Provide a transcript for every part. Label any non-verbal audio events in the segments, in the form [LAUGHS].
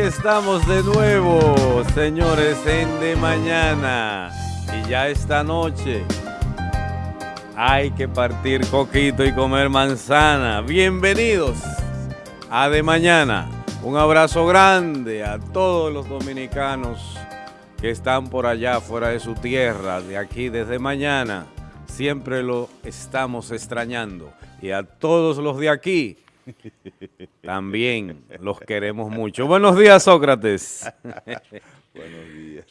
estamos de nuevo, señores, en De Mañana. Y ya esta noche hay que partir coquito y comer manzana. Bienvenidos a De Mañana. Un abrazo grande a todos los dominicanos que están por allá, fuera de su tierra, de aquí desde mañana. Siempre lo estamos extrañando. Y a todos los de aquí, [LAUGHS] también los queremos mucho. Buenos días, Sócrates. [LAUGHS] Buenos días.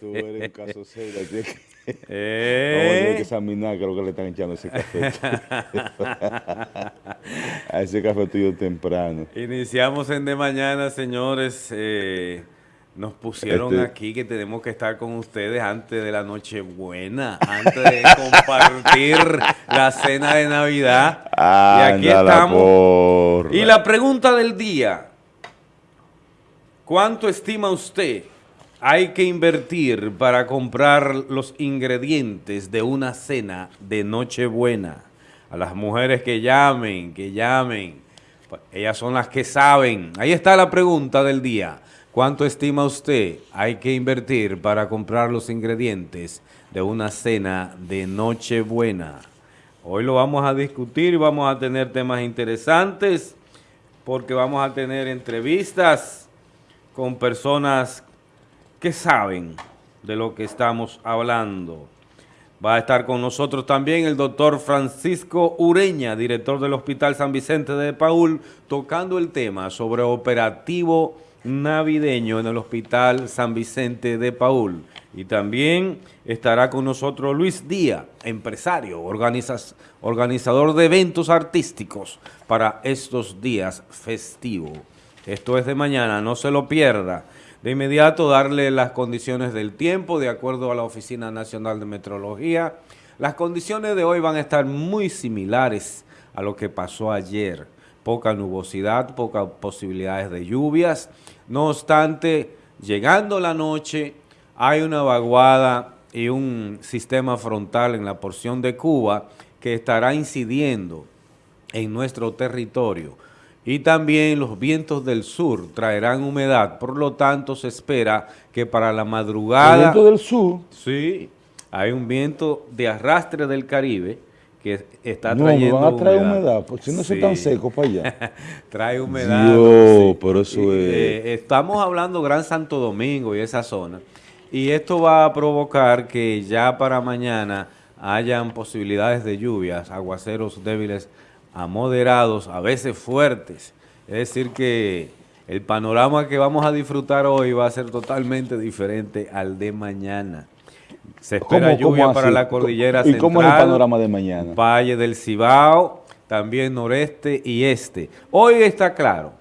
Tú, eres un caso serio. Tienes que, [LAUGHS] Eh. que examinar lo que le están echando ese café. a ese café tuyo temprano. Iniciamos en de mañana, señores. Eh, nos pusieron Este- aquí que tenemos que estar con ustedes antes de la Nochebuena, antes de [LAUGHS] compartir la cena de Navidad. y aquí estamos. porra. Y la pregunta del día, ¿cuánto estima usted hay que invertir para comprar los ingredientes de una cena de Nochebuena? A las mujeres que llamen, que llamen, ellas son las que saben. Ahí está la pregunta del día. ¿Cuánto estima usted hay que invertir para comprar los ingredientes de una cena de Nochebuena? Hoy lo vamos a discutir vamos a tener temas interesantes porque vamos a tener entrevistas con personas que saben de lo que estamos hablando. Va a estar con nosotros también el doctor Francisco Ureña, director del Hospital San Vicente de Paul, tocando el tema sobre operativo navideño en el Hospital San Vicente de Paul. Y también estará con nosotros Luis Díaz, empresario, organizador de eventos artísticos para estos días festivos. Esto es de mañana, no se lo pierda. De inmediato darle las condiciones del tiempo de acuerdo a la Oficina Nacional de Metrología. Las condiciones de hoy van a estar muy similares a lo que pasó ayer. Poca nubosidad, pocas posibilidades de lluvias. No obstante, llegando la noche, hay una vaguada y un sistema frontal en la porción de Cuba que estará incidiendo en nuestro territorio. Y también los vientos del sur traerán humedad, por lo tanto se espera que para la El madrugada... viento del sur. Sí, hay un viento de arrastre del Caribe que está No, trayendo van a traer humedad, porque si no se Sí. tan seco para allá. [LAUGHS] Trae humedad. Dios, pero eso es- eh, estamos hablando Gran Santo Domingo y esa zona. Y esto va a provocar que ya para mañana hayan posibilidades de lluvias, aguaceros débiles a moderados, a veces fuertes. Es decir que el panorama que vamos a disfrutar hoy va a ser totalmente diferente al de mañana. Se espera ¿Cómo- cómo lluvia para la cordillera ¿Y central. cómo es el panorama de mañana? Valle del Cibao, también noreste y este. Hoy está claro,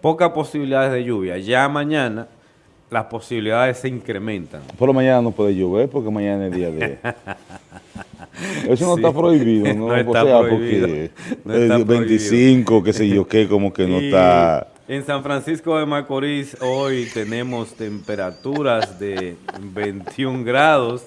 pocas posibilidades de lluvia. Ya mañana las posibilidades se incrementan. Por la mañana no puede llover porque mañana es día de... [LAUGHS] Eso no Sí. está prohibido, ¿no? No está o sea, prohibido. porque No está el 25, qué sé yo qué, como que no [LAUGHS] Y está... En San Francisco de Macorís hoy tenemos temperaturas de 21 grados.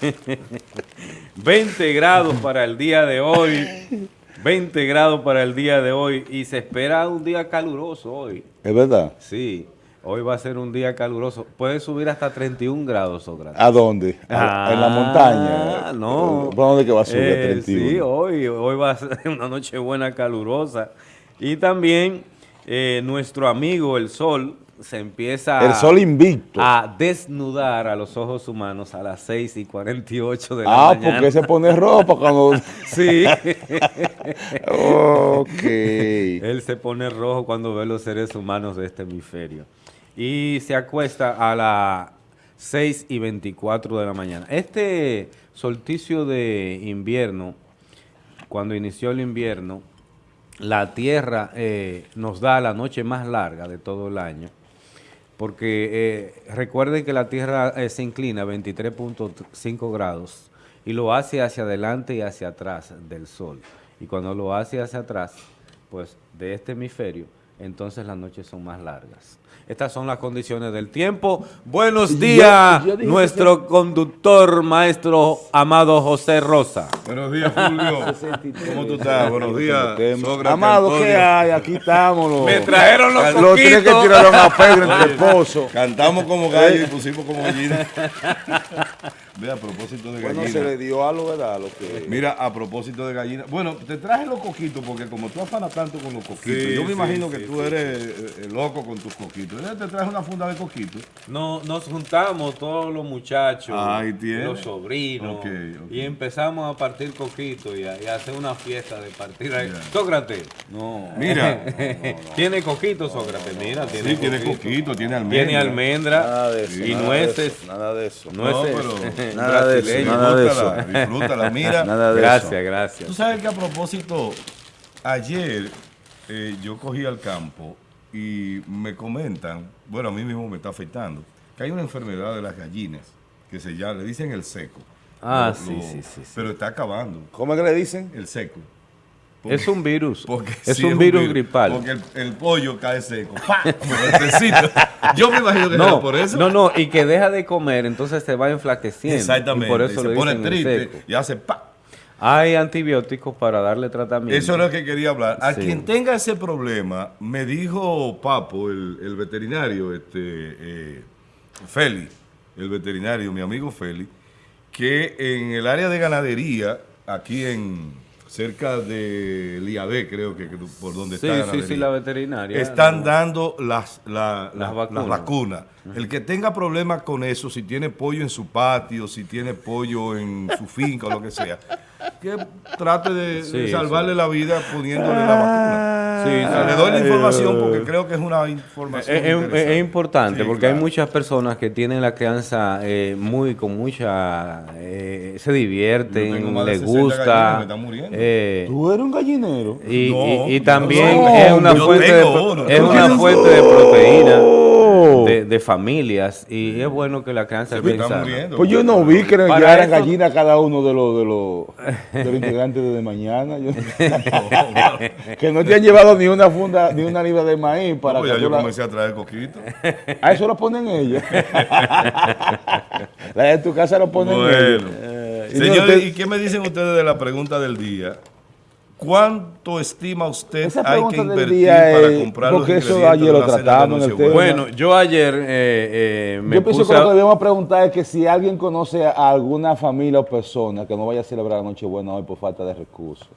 [LAUGHS] 20 grados para el día de hoy. 20 grados para el día de hoy. Y se espera un día caluroso hoy. Es verdad. Sí, hoy va a ser un día caluroso. Puede subir hasta 31 grados, Sócrates. ¿A dónde? ¿A- ¿En la Ah, montaña? no. ¿Por dónde que va a subir a Eh, 31? Sí, hoy, hoy va a ser [LAUGHS] una noche buena calurosa. Y también eh, nuestro amigo el sol se empieza El sol invicto. a desnudar a los ojos humanos a las 6 y 48 de la ah, mañana. porque se pone ropa cuando... [LAUGHS] Sí, ok. él se pone rojo cuando ve los seres humanos de este hemisferio. Y se acuesta a las 6 y 24 de la mañana. Este solsticio de invierno, cuando inició el invierno, la Tierra eh, nos da la noche más larga de todo el año, porque eh, recuerden que la Tierra eh, se inclina 23.5 grados y lo hace hacia adelante y hacia atrás del Sol. Y cuando lo hace hacia atrás, pues de este hemisferio, entonces las noches son más largas. Estas son las condiciones del tiempo. Buenos días, yo nuestro conductor, maestro amado José Rosa. Buenos días, Fulvio. ¿Cómo tú estás? Buenos días, Sócrates, Amado, ¿qué hay? Aquí estamos. Los, Me trajeron los los tres que tiraron a Pedro entre esposos. Cantamos como gallo y pusimos como gallina. [LAUGHS] Ve, a propósito de Bueno, gallina. se le dio algo, ¿verdad? Lo que... Mira, a propósito de gallina. Bueno, te traje los coquitos porque como tú afanas tanto con los coquitos, Sí, yo me sí, imagino que sí, tú sí, eres eh, loco con tus coquitos. Te traje una funda de coquitos. No, nos juntamos todos los muchachos, los sobrinos, y empezamos a partir coquitos y a, y a hacer una fiesta de partir. Sócrates, No. Mira, [LAUGHS] ¿tiene coquitos, Sócrates? Mira, tiene sí, tiene coquitos. coquito, tiene almendra. Tiene almendra Nada de eso. y nada de nueces. eso, Nada de eso. No, Nueces pero- [LAUGHS] Nada de eso, nada de Disfrútala, eso. disfrútala, [LAUGHS] mira. Nada de Gracias, eso. gracias. Tú sabes que a propósito, ayer eh, yo cogí al campo y me comentan, bueno, a mí mismo me está afectando, que hay una enfermedad de las gallinas que se llama, le dicen el seco. Ah, Lo- sí, lo- sí, sí, sí. Pero está acabando, ¿Cómo es que le dicen? el seco. Es un virus. Es sí un virus gripal. Porque el, el pollo cae seco. Yo me imagino que No, era por eso. no, no, y que deja de comer, entonces se va enflaqueciendo. Exactamente. Y por eso se pone triste seco. y hace pa. Hay antibióticos para darle tratamiento. Eso es lo que quería hablar. A Sí. quien tenga ese problema, me dijo Papo, el, el veterinario, este, eh, Feli, el veterinario, mi amigo Feli, que en el área de ganadería, aquí en cerca de Liabé, creo que, que por donde Sí, está sí, ganadería, sí, la veterinaria. están No. dando las, la- Las la- vacunas. las vacunas. El que tenga problemas con eso, si tiene pollo en su patio, si tiene pollo en su finca o lo que sea, que trate de, Sí, de salvarle la vida poniéndole la vacuna. Sí, O sea, le doy la información porque creo que es una información Es, es- importante Sí, porque hay muchas personas que tienen la crianza eh, muy con mucha eh, se divierten, les 60 gallinas, gusta me están muriendo. eh, Tú eres un gallinero. y, No, y- y también no, es una fuente de, uno. es ¿Tú una fuente de proteína Oh. de, de familias y es bueno que la crianza Se sana. muriendo. Pues yo no vi que le Para llevaran eso- gallina a cada uno de los de los, [LAUGHS] de los integrantes de mañana. Yo- [LAUGHS] que no te han llevado ni una funda, ni una libra de maíz para Pues que ya yo la- comencé a traer coquito. A eso lo ponen ellos. [LAUGHS] la de tu casa lo ponen Bueno. ellos. Eh, no, Señores, ¿y qué me dicen ustedes de la pregunta del día? ¿Cuánto estima usted hay que invertir día para es- comprar porque los eso ayer de lo una cena de tratamos en el Nochebuena? Bueno, yo ayer eh, eh, me Yo pienso puse que lo que a- debemos preguntar es que si alguien conoce a alguna familia o persona que no vaya a celebrar la Nochebuena hoy por falta de recursos.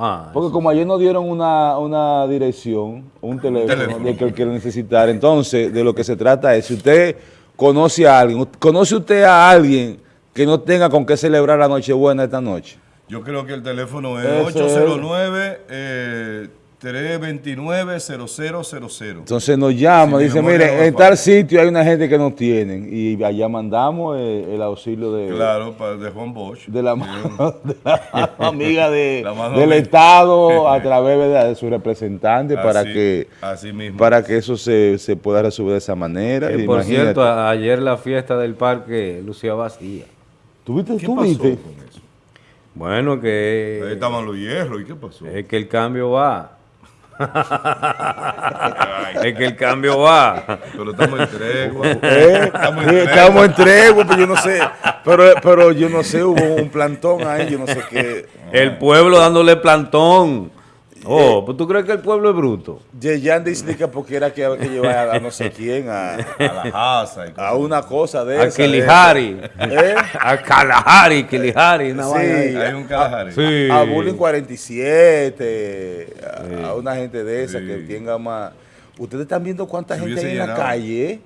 Ah, Porque como ayer nos dieron una, una dirección, un teléfono, teléfono. de que él quiere necesitar, entonces de lo que se trata es, si usted conoce a alguien, ¿conoce usted a alguien que no tenga con qué celebrar la Nochebuena esta noche? Yo creo que el teléfono es 809 eh, 329-0000. Entonces nos llama, Si dice, mire, en falla". tal sitio hay una gente que no tienen y allá mandamos eh, el auxilio de, Claro, para de Juan Bosch. de la mano, [LAUGHS] de la mano [LAUGHS] amiga de, La mano del amiga. Estado a [LAUGHS] través de su representante para que así mismo. para que eso se, se pueda resolver de esa manera. que, por Imagínate. cierto, ayer la fiesta del parque lucía vacía. ¿Tú viste? ¿Qué ¿Tú pasó con? Bueno, Ahí que estaban los hierros. ¿Y qué pasó? es que el cambio va. es que el cambio va. Pero estamos en tregua. [LAUGHS] ¿Eh? Estamos en Sí, tregua. Estamos en tregua, pero yo no sé. Pero, pero yo no sé, hubo un plantón ahí, yo no sé qué. El pueblo dándole plantón. Oh, pues tú crees que el pueblo es bruto. Yeyan dice que porque era que había que llevar a, a no sé [LAUGHS] quién, a, A la casa. a una cosa de A esa. de Kilihari. ¿Eh? A Kalahari, Kilihari. Sí. Hay un Kalahari. Sí. a Bullying 47, a, a una gente de esa Sí. que tenga más. Ustedes están viendo cuánta gente hay en la calle, ¿eh?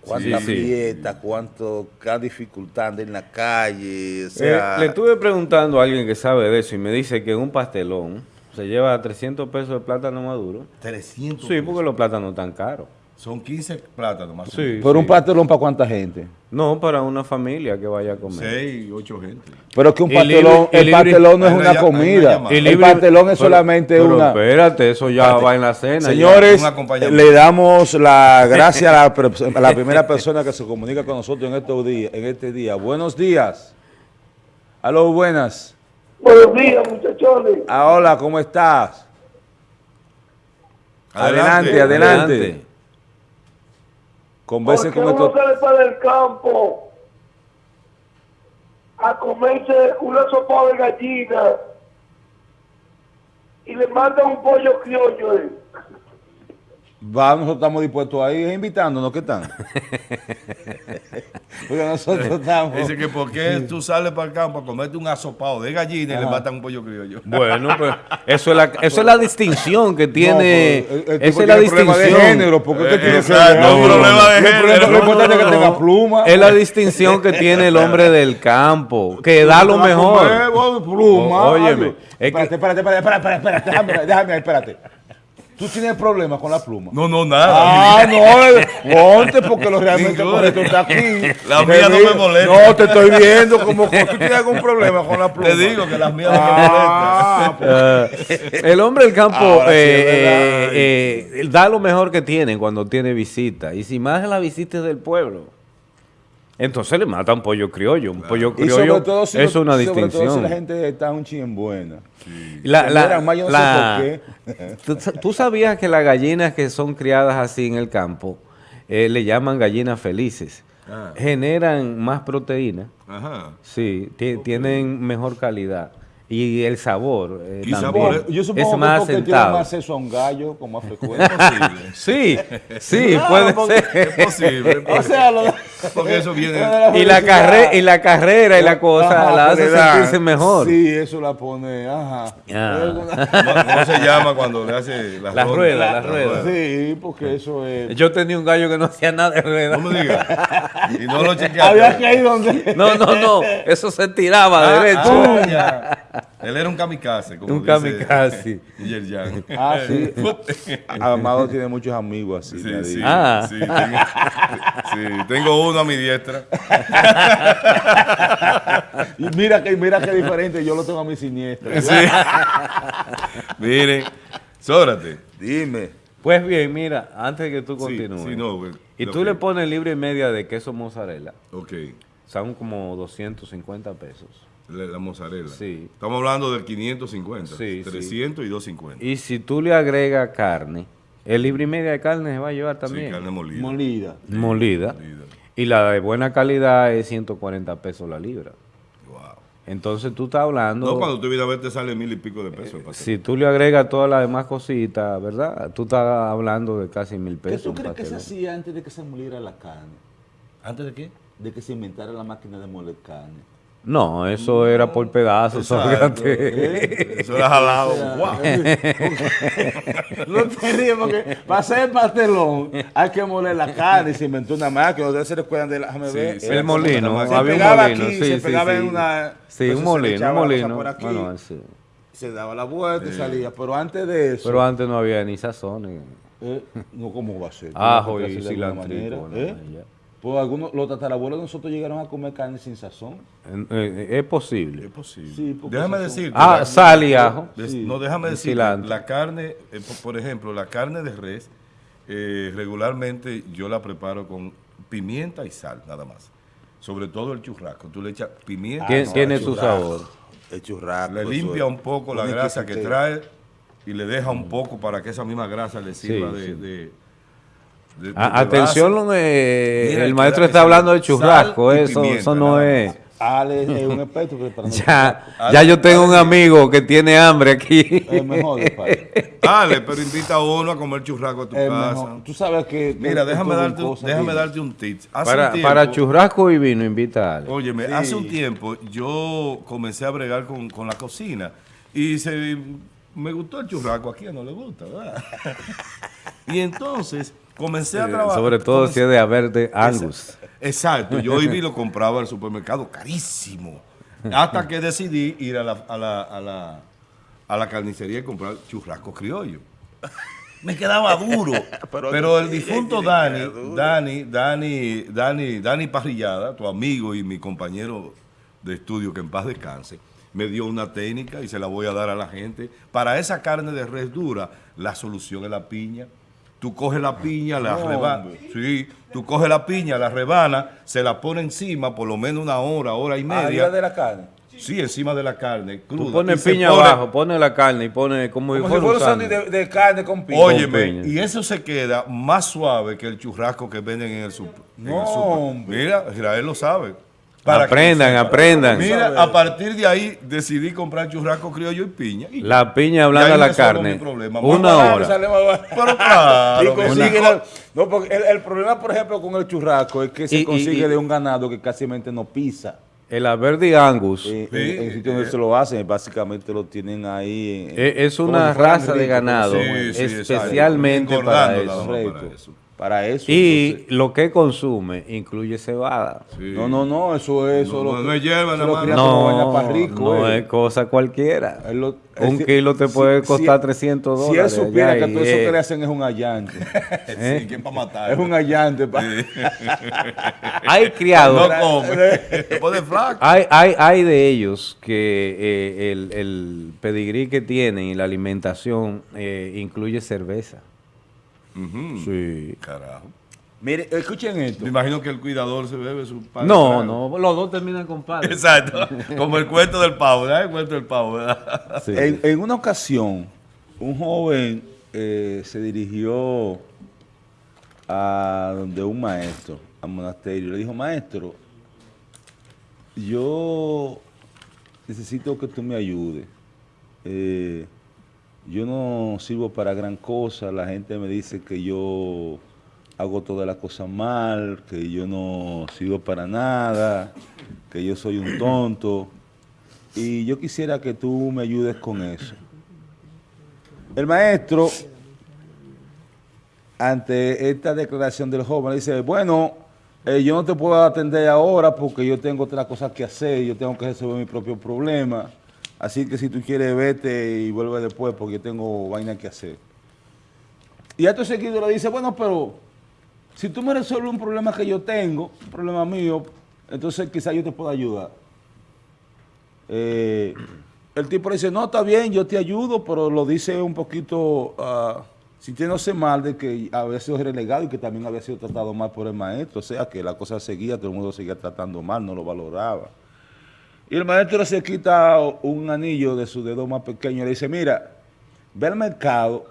Cuánta Sí, sí. fiesta, cuánto, cada dificultad en la calle, o Eh, le estuve preguntando a alguien que sabe de eso y me dice que un pastelón se lleva 300 pesos de plátano maduro. 300. Sí, porque los plátanos están caros. Son 15 plátanos más. Sí. Pero un pastelón para cuánta gente. No, para una familia que vaya a comer. 6, 8 gente. Pero que un pastelón, libre- el pastelón no es una comida. El pastelón es pero- solamente pero una. espérate, eso ya va en la cena. Señores, le damos la gracia a la, [LAUGHS] a primera persona que se comunica con nosotros en estos días, en este día. Buenos días. Aló, buenas. Buenos días, muchachones. Ah, hola, ¿cómo estás? Adelante, adelante. Converse Porque con uno esto. sale para el campo a comerse una sopa de gallina y le mandan un pollo criollo. eh. Va, nosotros estamos dispuestos ahí, invitándonos, ¿qué están? [LAUGHS] Porque nosotros estamos. Dice que por qué tú sales para el campo a comerte un asopado de gallina y le matan un pollo criollo. Bueno, pues [LAUGHS] eso es la, eso es la distinción que tiene. No, pero el- el esa es la problema de distinción. género, porque usted Eh, tiene exacto, problema de género. Lo importante es que No, tenga no. pluma. Es la distinción que tiene el hombre [LAUGHS] del campo, que da lo mejor. pluma. Óyeme, Espérate, espérate, espérate, espérate, espérate, déjame, espérate. Tú tienes problemas con la pluma. No, no, nada. Ah, no, eh, ponte porque lo realmente correcto está aquí. La Te mía no me molesta. No, te estoy viendo como que tú tienes algún problema con la pluma. Te digo que las mías no me Ah, pues, Eh, [LAUGHS] el hombre del campo sí eh, eh, eh, da lo mejor que tiene cuando tiene visita. Y si más la visita es del pueblo, entonces le matan pollo criollo. Un pollo criollo todo si es lo- una sobre todo si distinción. la gente está un chin buena. La- Se la- miran más, yo no la- sé por ¿Tú, tú sabías que las gallinas que son criadas así en el campo eh, le llaman gallinas felices? Ah. Generan más proteína, Ajá. sí, ti- tienen mejor calidad y el sabor eh, Y también sabor, Yo supongo es que más porque tiene más acceso a un gallo con más frecuencia. Sí, [LAUGHS] sí, puede porque- ser. Es posible. es [LAUGHS] o sea, lo, Porque eso viene- Y la, carre- y la carrera y la cosa Ajá, la hace sentirse mejor. Sí, eso la pone, ajá. Ah. ¿Cómo, cómo se llama cuando le hace la, La rueda, la rueda. Sí, porque eso es... Yo tenía un gallo que no hacía nada de rueda. No me digas. Y no lo [LAUGHS] chequeaste. Había que ir donde... No, no, no. Eso se tiraba Ah, derecho. ah. Él era un kamikaze. Como Un dice kamikaze. Yerjan. Ah, sí. [LAUGHS] Amado tiene muchos amigos así. Sí, sí. Ah. sí, tengo, sí, tengo uno a mi diestra. [LAUGHS] Y mira que, mira qué diferente, yo lo tengo a mi siniestra. Sí. [LAUGHS] Miren, sóbrate. Dime. Pues bien, mira, antes de que tú Sí, continúes. sí, no, güey. y tú que- le pones libre y media de queso mozzarella. Ok, Son como 250 pesos. La, la mozzarella. Sí. Estamos hablando del 550, Sí, sí. 300 y 250. Y si tú le agregas carne, el libre y media de carne se va a llevar también. Sí, carne molida. Molida. molida. molida. Y la de buena calidad es 140 pesos la libra. Wow. Entonces tú estás hablando... No, cuando tú vienes a ver te sale mil y pico de pesos. el pastel. Si tú le agregas todas las demás cositas, ¿verdad? Tú estás hablando de casi mil ¿Qué pesos. tú un crees que se hacía antes de que se moliera la carne? ¿Antes de qué? De que se inventara la máquina de moler carne. No, eso era por pedazos. Fíjate. Eso era jalado. Wow. No te ríes porque para hacer pastelón hay que moler la carne. Se inventó una máquina. Ustedes se recuerdan de la. Sí, ver. sí. El molino, había un pegaba molino. aquí, sí, se pegaba sí. en una. Sí, un molino, un molino. por aquí, Bueno, sí. Se daba la vuelta y salía. Pero antes de eso. Pero antes no había ni sazones. eh, no, ¿cómo va a ser? Ajo y cilantro. ¿Eh? Pues algunos, los tatarabuelos de nosotros llegaron a comer carne sin sazón. Es Es posible. posible. Sí, porque déjame decirte. Ah, la- sal y ajo. des- Sí. No, déjame decir, cilantro. la carne, eh, po- por ejemplo, la carne de res, eh, regularmente yo la preparo con pimienta y sal, nada más. Sobre todo el churrasco. Tú le echas pimienta, Tien- no, tiene su sabor. El churrasco. le limpia es un poco la grasa que trae y le deja un poco para que esa misma grasa le sirva Sí, de, sí. de- de- Ah, atención, eh, Mira, el maestro está hablando de churrasco. Eso, pimienta, eso no es. más. Ale es un [LAUGHS] experto preparando Ya, Ah, ya yo tengo un amigo que tiene hambre aquí. Es mejor, [LAUGHS] padre. Dale, pero invita a uno a comer churrasco a tu Es casa. mejor. Tú sabes que. Mira, tú- déjame tú darte, un- cosas, déjame darte un tip. Hace Para, un tiempo, para churrasco y vino, invita a Ale. Óyeme, Sí. hace un tiempo yo comencé a bregar con, con la cocina y se, me gustó el churrasco. ¿A quién no le gusta, verdad? [LAUGHS] y entonces comencé a trabajar. Sobre todo si es de haber de Angus. Exacto, yo iba y lo compraba al supermercado carísimo. Hasta que decidí ir a la, a la, a la, a la carnicería y comprar churrasco criollo. Me quedaba duro. [LAUGHS] Pero, el difunto Dani, Dani, Dani, Dani, Dani Parrillada, tu amigo y mi compañero de estudio, que en paz descanse, me dio una técnica y se la voy a dar a la gente. Para esa carne de res dura, la solución es la piña. Tú coges la piña, la No, rebanas. Sí, tú coges la piña, la rebanas, se la pone encima por lo menos una hora, hora y Arriba media. de la carne. Sí, encima de la carne, cruda. Tú pones piña pone- abajo, pones la carne y pones como, Como si fuera un sándwich de, de carne con piña. Óyeme, piña. y eso se queda más suave que el churrasco que venden en el super. en el No, super. hombre. Mira, Israel lo sabe. Para Aprendan, aprendan. Mira, a partir de ahí decidí comprar churrasco criollo y piña. Y- La piña blanda la carne. Una barato, hora. sale más barato. [LAUGHS] Pero claro, Y consigue una la- no, porque el, el problema, por ejemplo, con el churrasco es que se Y- consigue y- de un ganado que casi no pisa. El Averdi Angus Eh, Sí, en, en sitios donde eh. se lo hacen, básicamente lo tienen ahí. en- Eh, es una raza de ganado, Sí, sí, especialmente para eso. para eso. Para eso. Y entonces- lo que consume incluye cebada. Sí. no, no, no, eso es. Eso No, lo- no es hierba, No, pa' rico, no eh. es cosa cualquiera. Lo- Un si- kilo te si- puede si- costar 300 Si él dólares supiera allá que todo eso que le hacen es un allante. [LAUGHS] ¿Eh? Sí, ¿quién para matar? es un allante. pa- [LAUGHS] Hay criados, No come. [LAUGHS] Te pone flaco. hay, hay, hay de ellos que eh, el, el pedigrí que tienen y la alimentación eh, incluye cerveza. Sí. Carajo. Mire, escuchen esto. Me imagino que el cuidador se bebe su pan. No, no, los dos terminan con padre. Exacto. [LAUGHS] Como el cuento del pavo, ¿verdad? El cuento del pavo, ¿verdad? Sí. En, en una ocasión, un joven eh, se dirigió a donde un maestro, al monasterio, y le dijo, maestro, yo necesito que tú me ayudes. Eh, yo no sirvo para gran cosa, la gente me dice que yo hago todas las cosas mal, que yo no sirvo para nada, que yo soy un tonto. Y yo quisiera que tú me ayudes con eso. El maestro, ante esta declaración del joven, dice, bueno, eh, yo no te puedo atender ahora porque yo tengo otras cosas que hacer, yo tengo que resolver mi propio problema. Así que si tú quieres, vete y vuelve después porque tengo vaina que hacer. Y acto seguido le dice, bueno, pero si tú me resuelves un problema que yo tengo, un problema mío, entonces quizás yo te pueda ayudar. Eh, el tipo le dice, no, está bien, yo te ayudo, pero lo dice un poquito ah, sintiéndose mal de que había sido relegado y que también había sido tratado mal por el maestro. O sea, que la cosa seguía, todo el mundo seguía tratando mal, no lo valoraba. Y el maestro se quita un anillo de su dedo más pequeño y le dice, mira, ve al mercado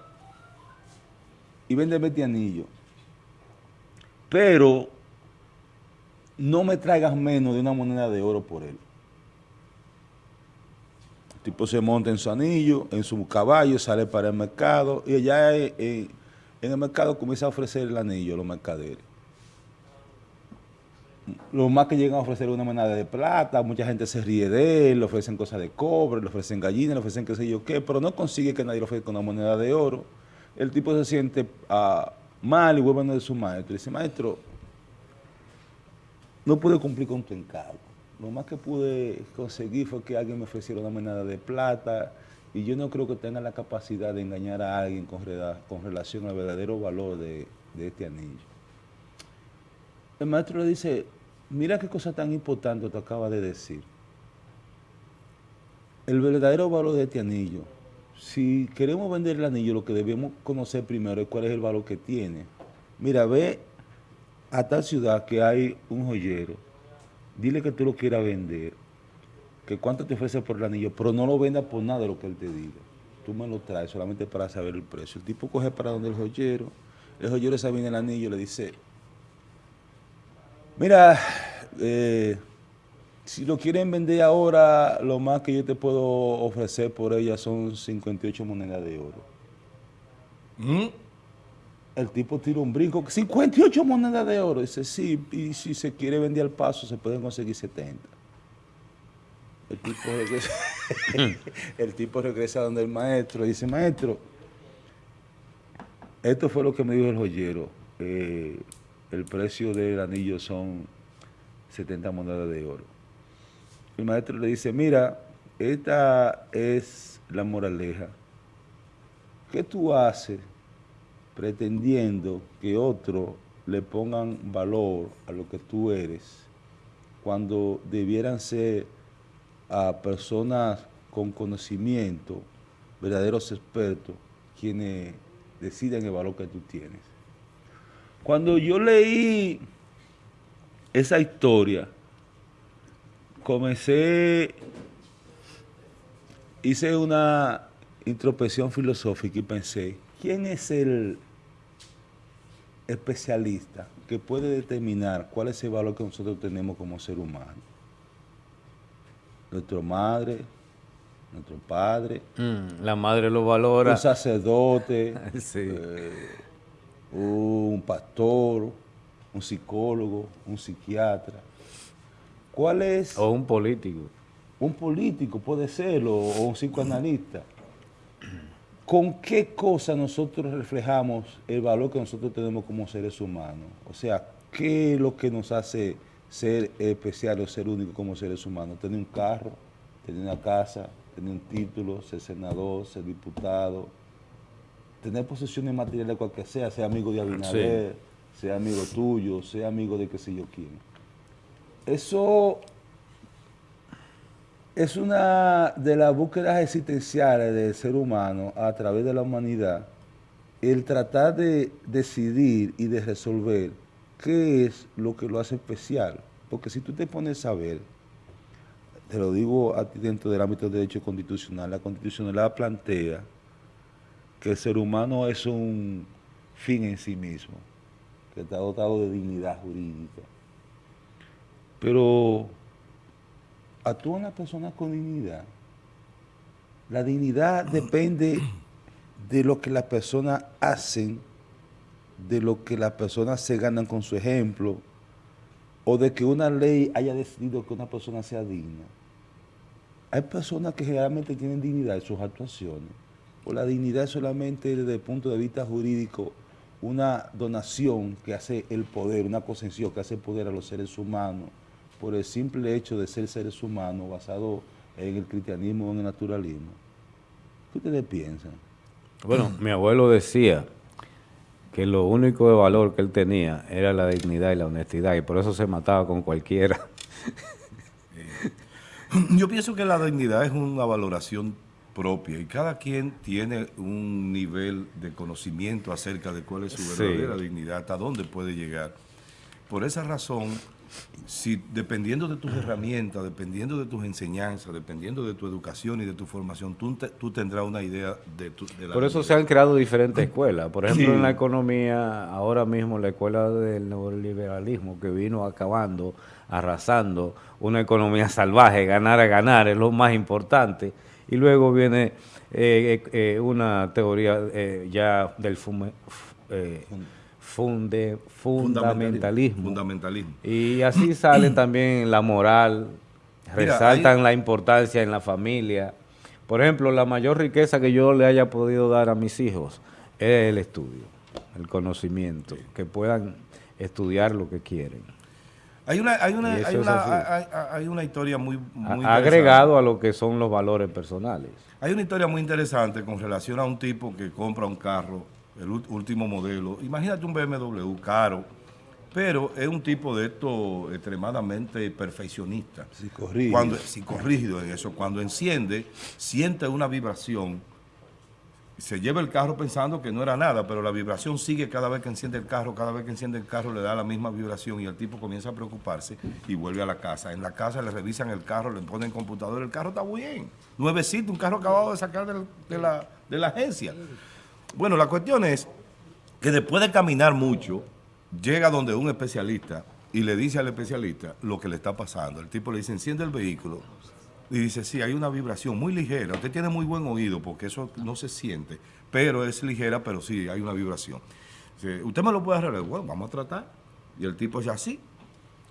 y véndeme este anillo. Pero no me traigas menos de una moneda de oro por él. El tipo se monta en su anillo, en su caballo, sale para el mercado y allá eh, en el mercado comienza a ofrecer el anillo a los mercaderes. Lo más que llegan a ofrecer una moneda de plata, mucha gente se ríe de él, le ofrecen cosas de cobre, le ofrecen gallinas, le ofrecen qué sé yo qué, pero no consigue que nadie le ofrezca una moneda de oro. El tipo se siente ah, mal y vuelve a donde su maestro. Y dice, maestro, no pude cumplir con tu encargo. Lo más que pude conseguir fue que alguien me ofreciera una moneda de plata y yo no creo que tenga la capacidad de engañar a alguien con, rela- con relación al verdadero valor de, de este anillo. El maestro le dice, mira qué cosa tan importante te acaba de decir. El verdadero valor de este anillo. Si queremos vender el anillo, lo que debemos conocer primero es cuál es el valor que tiene. Mira, ve a tal ciudad que hay un joyero, dile que tú lo quieras vender, que cuánto te ofrece por el anillo, pero no lo vendas por nada de lo que él te diga. Tú me lo traes solamente para saber el precio. El tipo coge para donde el joyero, el joyero se viene el anillo y le dice, mira, eh, si lo quieren vender ahora, lo más que yo te puedo ofrecer por ella son 58 monedas de oro. ¿Mm? El tipo tira un brinco, 58 monedas de oro. Dice, sí, y si se quiere vender al paso, se pueden conseguir 70. El tipo regresa, [LAUGHS] el tipo regresa donde el maestro y dice, maestro, esto fue lo que me dijo el joyero. eh, el precio del anillo son 70 monedas de oro. El maestro le dice, mira, esta es la moraleja. ¿Qué tú haces pretendiendo que otros le pongan valor a lo que tú eres cuando debieran ser a personas con conocimiento, verdaderos expertos, quienes deciden el valor que tú tienes? Cuando yo leí esa historia, comencé hice una introspección filosófica y pensé, ¿quién es el especialista que puede determinar cuál es el valor que nosotros tenemos como ser humano? Nuestra madre, nuestro padre, Mm, la madre lo valora. un sacerdote, [LAUGHS] Sí. eh, un pastor, un psicólogo, un psiquiatra. ¿Cuál es O un político. un político, puede serlo, o un psicoanalista? ¿Con qué cosa nosotros reflejamos el valor que nosotros tenemos como seres humanos? O sea, ¿qué es lo que nos hace ser especial o ser único como seres humanos? Tener un carro, tener una casa, tener un título, ser senador, ser diputado, tener posesiones materiales cualquier sea, ser amigo de Abinader, ser amigo tuyo, ser amigo de qué sé yo quién. Eso es una de las búsquedas existenciales del ser humano a través de la humanidad, el tratar de decidir y de resolver qué es lo que lo hace especial. Porque si tú te pones a ver, te lo digo a ti dentro del ámbito del derecho constitucional, la constitucionalidad plantea que el ser humano es un fin en sí mismo, que está dotado de dignidad jurídica. Pero actúan las personas con dignidad. La dignidad depende de lo que las personas hacen, de lo que las personas se ganan con su ejemplo, o de que una ley haya decidido que una persona sea digna. Hay personas que generalmente tienen dignidad en sus actuaciones, o la dignidad es solamente desde el punto de vista jurídico una donación que hace el poder, una concesión que hace el poder a los seres humanos por el simple hecho de ser seres humanos basado en el cristianismo o en el naturalismo. ¿Qué ustedes piensan? Bueno, mi abuelo decía que lo único de valor que él tenía era la dignidad y la honestidad, y por eso se mataba con cualquiera. [LAUGHS] Yo pienso que la dignidad es una valoración propia y cada quien tiene un nivel de conocimiento acerca de cuál es su Sí. verdadera dignidad, hasta dónde puede llegar. Por esa razón, si dependiendo de tus herramientas, dependiendo de tus enseñanzas, dependiendo de tu educación y de tu formación, tú, te- tú tendrás una idea de, tu, de la Por eso se han creado diferentes [CLEARS THROAT] escuelas. Por ejemplo, Sí. en la economía, ahora mismo la escuela del neoliberalismo que vino acabando, arrasando, una economía salvaje, ganar a ganar es lo más importante. Y luego viene eh, eh, una teoría eh, ya del fume- eh, funde- fundamentalismo. Fundamentalismo. Y así sale también la moral, Mira, resaltan la importancia en la familia. Por ejemplo, la mayor riqueza que yo le haya podido dar a mis hijos es el estudio, el conocimiento, que puedan estudiar lo que quieren. Hay una, hay una, hay una, hay, una historia muy, muy A- agregado a lo que son los valores personales. Hay una historia muy interesante con relación a un tipo que compra un carro, el último modelo. Imagínate un BMW caro, pero es un tipo de esto extremadamente perfeccionista. Psicorrígido. Cuando, psicorrígido en eso. Cuando enciende, siente una vibración. Se lleva el carro pensando que no era nada, pero la vibración sigue cada vez que enciende el carro, cada vez que enciende el carro le da la misma vibración y el tipo comienza a preocuparse y vuelve a la casa. En la casa le revisan el carro, le ponen computador, el carro está bien. Nuevecito, un carro acabado de sacar de, la, de la agencia. Bueno, la cuestión es que después de caminar mucho, llega donde un especialista y le dice al especialista lo que le está pasando. El tipo le dice, enciende el vehículo. Y dice, sí, hay una vibración muy ligera. Usted tiene muy buen oído porque eso no se siente, pero es ligera, pero sí, hay una vibración. Dice, ¿Usted me lo puede arreglar? Bueno, vamos a tratar. Y el tipo es así.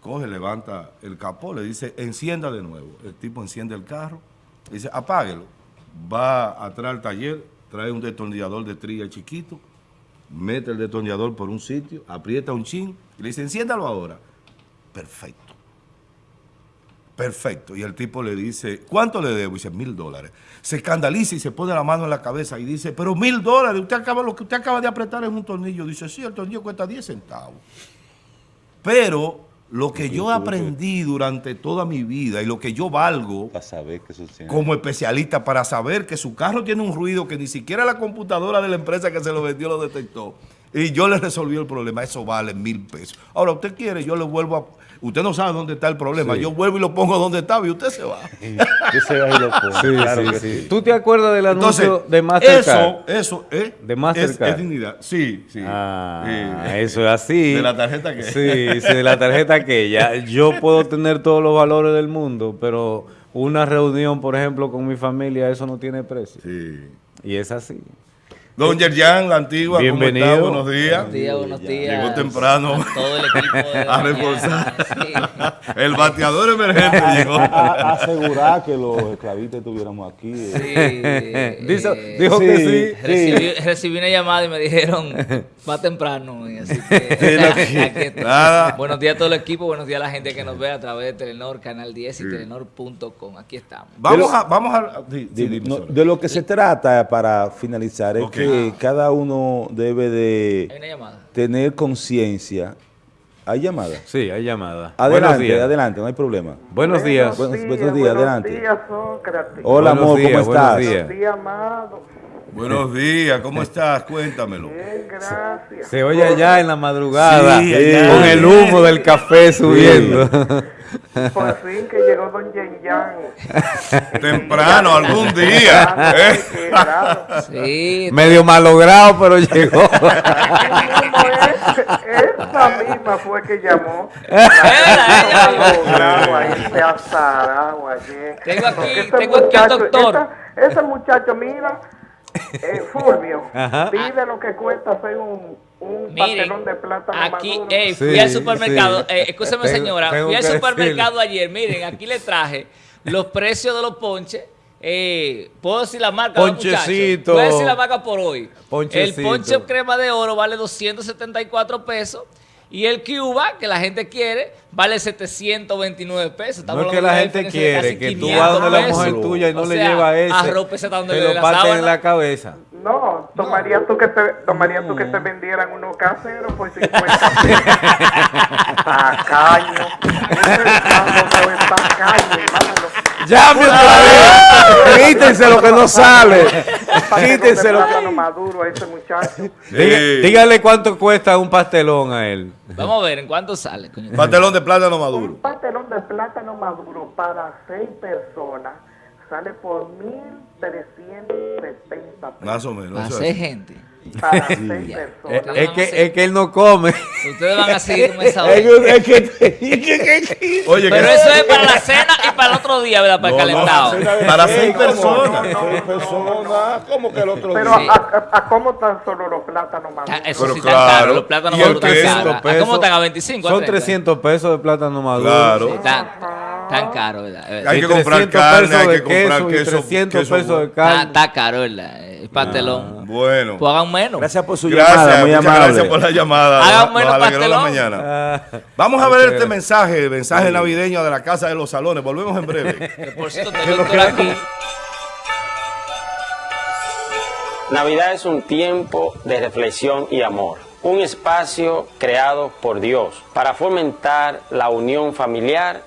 Coge, levanta el capó, le dice, encienda de nuevo. El tipo enciende el carro, dice, apáguelo. Va atrás al taller, trae un destornillador de trilla chiquito, mete el destornillador por un sitio, aprieta un chin y le dice, enciéndalo ahora. Perfecto. Perfecto. Y el tipo le dice, ¿cuánto le debo? Y dice, mil dólares. Se escandaliza y se pone la mano en la cabeza y dice, pero mil dólares, usted acaba, lo que usted acaba de apretar es un tornillo. Dice, sí, el tornillo cuesta 10 centavos. Pero lo que yo aprendí durante toda mi vida y lo que yo valgo Para saber que eso tiene- como especialista para saber que su carro tiene un ruido que ni siquiera la computadora de la empresa que se lo vendió lo detectó. Y yo le resolví el problema, eso vale mil pesos. Ahora, usted quiere, yo le vuelvo a... Usted no sabe dónde está el problema, Sí. yo vuelvo y lo pongo donde estaba y usted se va. Que se va y lo pone, Sí, claro sí, que sí. sí. ¿Tú te acuerdas del Entonces, anuncio de Mastercard? eso, eso, ¿eh? De Mastercard. es dignidad, sí, sí. Ah, Sí. eso es así. ¿De la tarjeta qué? Sí, sí, de la tarjeta que ya. Yo puedo tener todos los valores del mundo, pero una reunión, por ejemplo, con mi familia, eso no tiene precio. Sí. Y es así. Don Yerjan, la antigua, ¿cómo está? Bienvenido. Buenos días. Buenos días, buenos días. Llegó temprano. A todo el equipo de [LAUGHS] A reforzar. El bateador emergente [LAUGHS] llegó. A- a- asegurar que los esclavistas estuviéramos aquí. eh. Sí. [LAUGHS] Dijo, eh, dijo que sí. sí. Recibí, recibí una llamada y me dijeron, va temprano. y así que. Nada. Buenos días a todo el equipo, buenos días a la gente que nos ve a través de Telenor, Canal 10 y Telenor.com. Aquí estamos. Vamos a, vamos a. sí, sí, De, dime, no, Sora. de lo que se trata, para finalizar, es que cada uno debe de tener conciencia. ¿Hay llamada? Sí, hay llamada. Buenos Adelante, días. adelante, no hay problema. Buenos días. Buenos, buenos días, adelante. Buenos días, Sócrates. Hola, Buenos amor, días, ¿cómo estás? Buenos días, amado. Buenos días, ¿cómo estás? Cuéntamelo. Bien, gracias. Se oye allá en la madrugada, Sí, con el humo del café subiendo. [LAUGHS] Por fin que llegó Don Yen Yang. [LAUGHS] Temprano, algún día. ¿eh? Sí, Medio malogrado, pero llegó. [LAUGHS] Esa misma fue que llamó. Tengo aquí- ese tengo aquí al doctor. esa- ese muchacho, mira, eh, Fulvio, Ajá. pide lo que cuesta hacer un, un Miren, pastelón de plátano aquí, maduro. ey, fui Sí, al supermercado, sí. eh, señora, tengo fui al supermercado ayer, miren, aquí le traje los precios de los ponches, eh, puedo decir la marca. Ponchecito. Puedo decir la marca por hoy. Ponchecito. El ponche crema de oro vale 274 pesos. Y el Cuba, que la gente quiere, vale 729 pesos. Estamos No es que la gente quiere casi que tú 500 vas donde la pesos. mujer tuya y no O le sea, lleva ese. arrópese hasta donde te le lo parten en la cabeza. No, tomaría tú que te, tomaría tú que te vendieran unos caseros por 50 pesos. [LAUGHS] Tacaño. Ese hermano es tacaño, hermano. ¡Llame otra vez! Quítense lo que no sale. Quítense lo plátano maduro a ese muchacho. Dígale cuánto cuesta un pastelón a él. Vamos a ver, ¿en cuánto sale? coño? Pastelón de plátano maduro. Un pastelón de plátano maduro para seis personas sale por 1.370 pesos. Más o menos. Para seis gente. Para seis Eh, personas. Es que, es que él no come. Ustedes van a seguir con esa [LAUGHS] Es hora. que- es que- Oye, Pero eso es para la cena y para el otro día, ¿verdad? Para el no, calentado. Para seis personas. Seis personas. ¿Cómo que el otro Pero día? a, a- a cómo están solo los plátanos maduros? Eso Pero sí, tan claro. caro. Los plátanos maduros caros. ¿A ¿Cómo están? ¿A 25? a Son 30? 300 pesos de plátano maduro. Claro. Sí, tan, caro, ¿verdad? Es. Hay Y que comprar 300 carne, hay que comprar queso queso. 300 queso pesos de carne. está caro, ¿verdad? El pastelón. Bueno. Pues hagan menos. Gracias por su Gracias, llamada, muy amable. gracias por la llamada. Hagan Nos- menos la pastelón. mañana. Ah, Vamos a ver este mensaje, mensaje navideño de la Casa de los Salones. Volvemos en breve. [LAUGHS] Por cierto, tengo doctor aquí. Navidad es un tiempo de reflexión y amor, un espacio creado por Dios para fomentar la unión familiar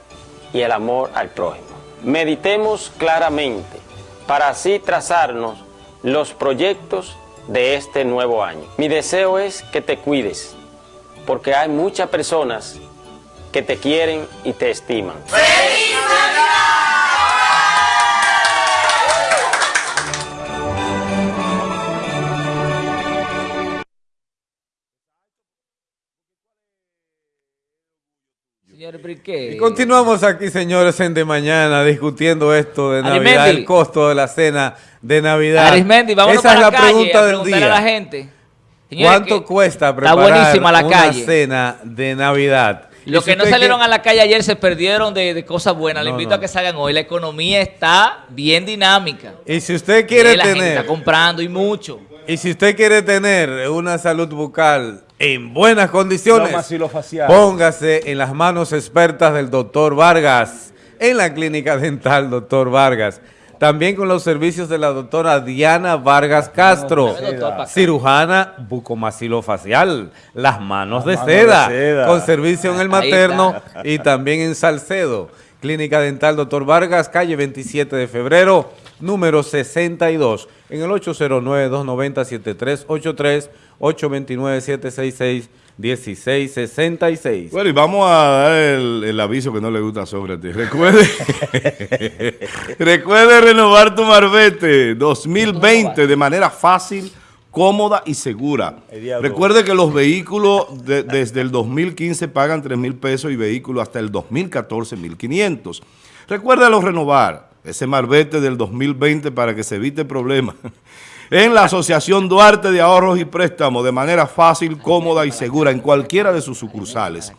y el amor al prójimo. Meditemos claramente para así trazarnos los proyectos de este nuevo año. Mi deseo es que te cuides, porque hay muchas personas que te quieren y te estiman. Y continuamos aquí, señores, en De Mañana, discutiendo esto de Navidad, Arismendi. el costo de la cena de Navidad. Arismendi, vámonos Esa para es la la calle pregunta a del día. a la gente. Señores, ¿Cuánto cuesta preparar la una calle. cena de Navidad? Los si que no salieron a la calle ayer se perdieron de, de cosas buenas. No, invito no. a que salgan hoy. La economía está bien dinámica. Y si usted quiere la gente tener... está comprando y mucho. Y si usted quiere tener una salud bucal en buenas condiciones, póngase en las manos expertas del doctor Vargas, en la clínica dental doctor Vargas. También con los servicios de la doctora Diana Vargas Castro, cirujana bucomaxilofacial, las manos, de, manos seda, de seda. con servicio en el materno y también en Salcedo. Clínica Dental Doctor Vargas, calle 27 de febrero, número 62, en el 809-290-7383 829-766-1666. Bueno, y vamos a dar el, el aviso que no le gusta a Sócrates. Recuerde, [LAUGHS] recuerde renovar tu Marbete 2020 de manera fácil, cómoda y segura. Recuerde que los vehículos de- desde el 2015 pagan 3 mil pesos y vehículos hasta el 2014 1.500. Recuérdalo renovar ese Marbete del 2020 para que se evite problemas. En la Asociación Duarte de Ahorros y Préstamos de manera fácil, cómoda y segura en cualquiera de sus sucursales.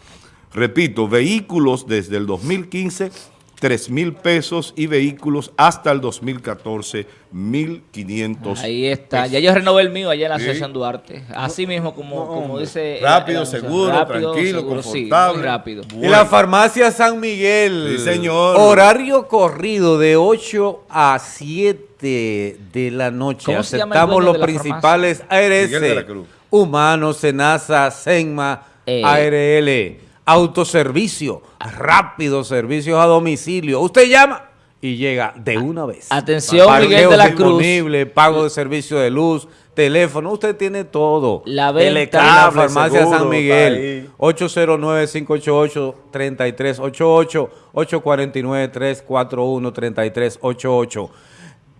Repito, vehículos desde el 2015, 3 mil pesos y vehículos hasta el 2014, 1.500 Ahí está. Ya yo renové el mío allá en la Sí. Asociación Duarte. Así mismo como, como dice... Rápido, el anuncio. seguro, tranquilo, sí, confortable. muy rápido. Y la farmacia San Miguel. Sí, señor. Horario corrido de 8 a 7 de la noche. ¿Cómo se llama el Aceptamos los de la principales ARS. Cruz. Humano, Senasa, Senma, Eh. ARL. Autoservicio. Rápido, servicios a domicilio. Usted llama y llega de una vez. Atención, Parqueo Miguel de la Cruz. disponible, pago de servicio de luz, teléfono, usted tiene todo. La venta. En la farmacia seguro, San Miguel. está ahí. 809-588-3388, 849-341-3388.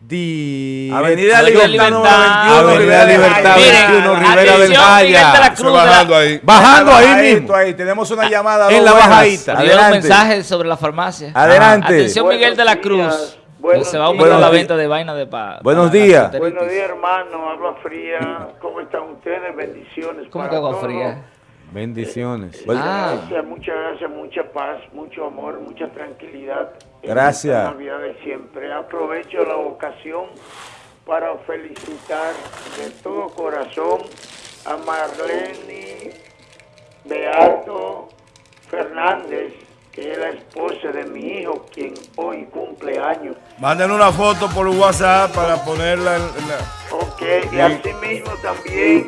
Di- Avenida Avenida Libertad, Libertad. número 21, Avenida Libertad, Miren, 21, Rivera del atención, Jaya. Miguel de la Eso Cruz. bajando ahí. Bajando ahí Bajadito mismo. ahí, tenemos una llamada. En la bajadita. Dio un Adelante. mensaje sobre la farmacia. Adelante. Atención, Miguel de la Cruz. Buenos se va a aumentar la venta de vaina de pa. Buenos días. Buenos días, hermano. Habla fría. ¿Cómo están ustedes? Bendiciones. ¿Cómo que agua fría? Bendiciones. Ah. Gracias, muchas gracias, mucha paz, mucho amor, mucha tranquilidad. Gracias. de siempre. Aprovecho la ocasión para felicitar de todo corazón a Marlene Beato Fernández, que es la esposa de mi hijo, quien hoy cumple años. Manden una foto por WhatsApp para ponerla en, la... Ok, y asimismo también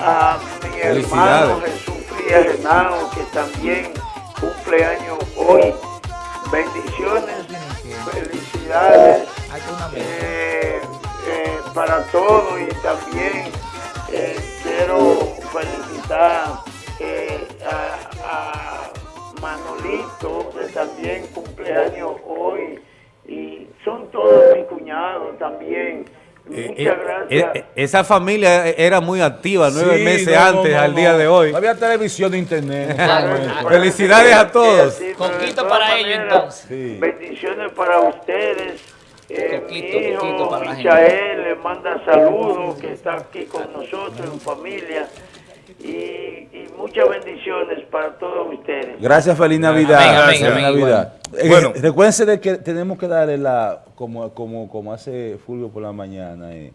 a mi hermano. Jesús Frías Henao, que también cumple años hoy. Bendiciones, felicidades eh, eh, para todos y también eh, quiero felicitar a, a Manolito, que también cumple años hoy. Y son todos mis cuñados también. Eh, Muchas eh, gracias. eh, esa familia era muy activa nueve Sí, meses no, antes no, al no. día de hoy. Había televisión ni internet. [LAUGHS] Felicidades a todos. Sí, para ellos, entonces. Sí. Bendiciones para ustedes. Eh, Coquito, mi hijo coquito para la gente. Michael le manda saludos, que está aquí con nosotros en familia. Y, y muchas bendiciones para todos ustedes. Gracias, feliz Navidad. Amén, amén, Feliz amén, Navidad. Eh, Bueno. recuérdense de que tenemos que darle la, como, como, como hace Fulvio por la mañana, eh,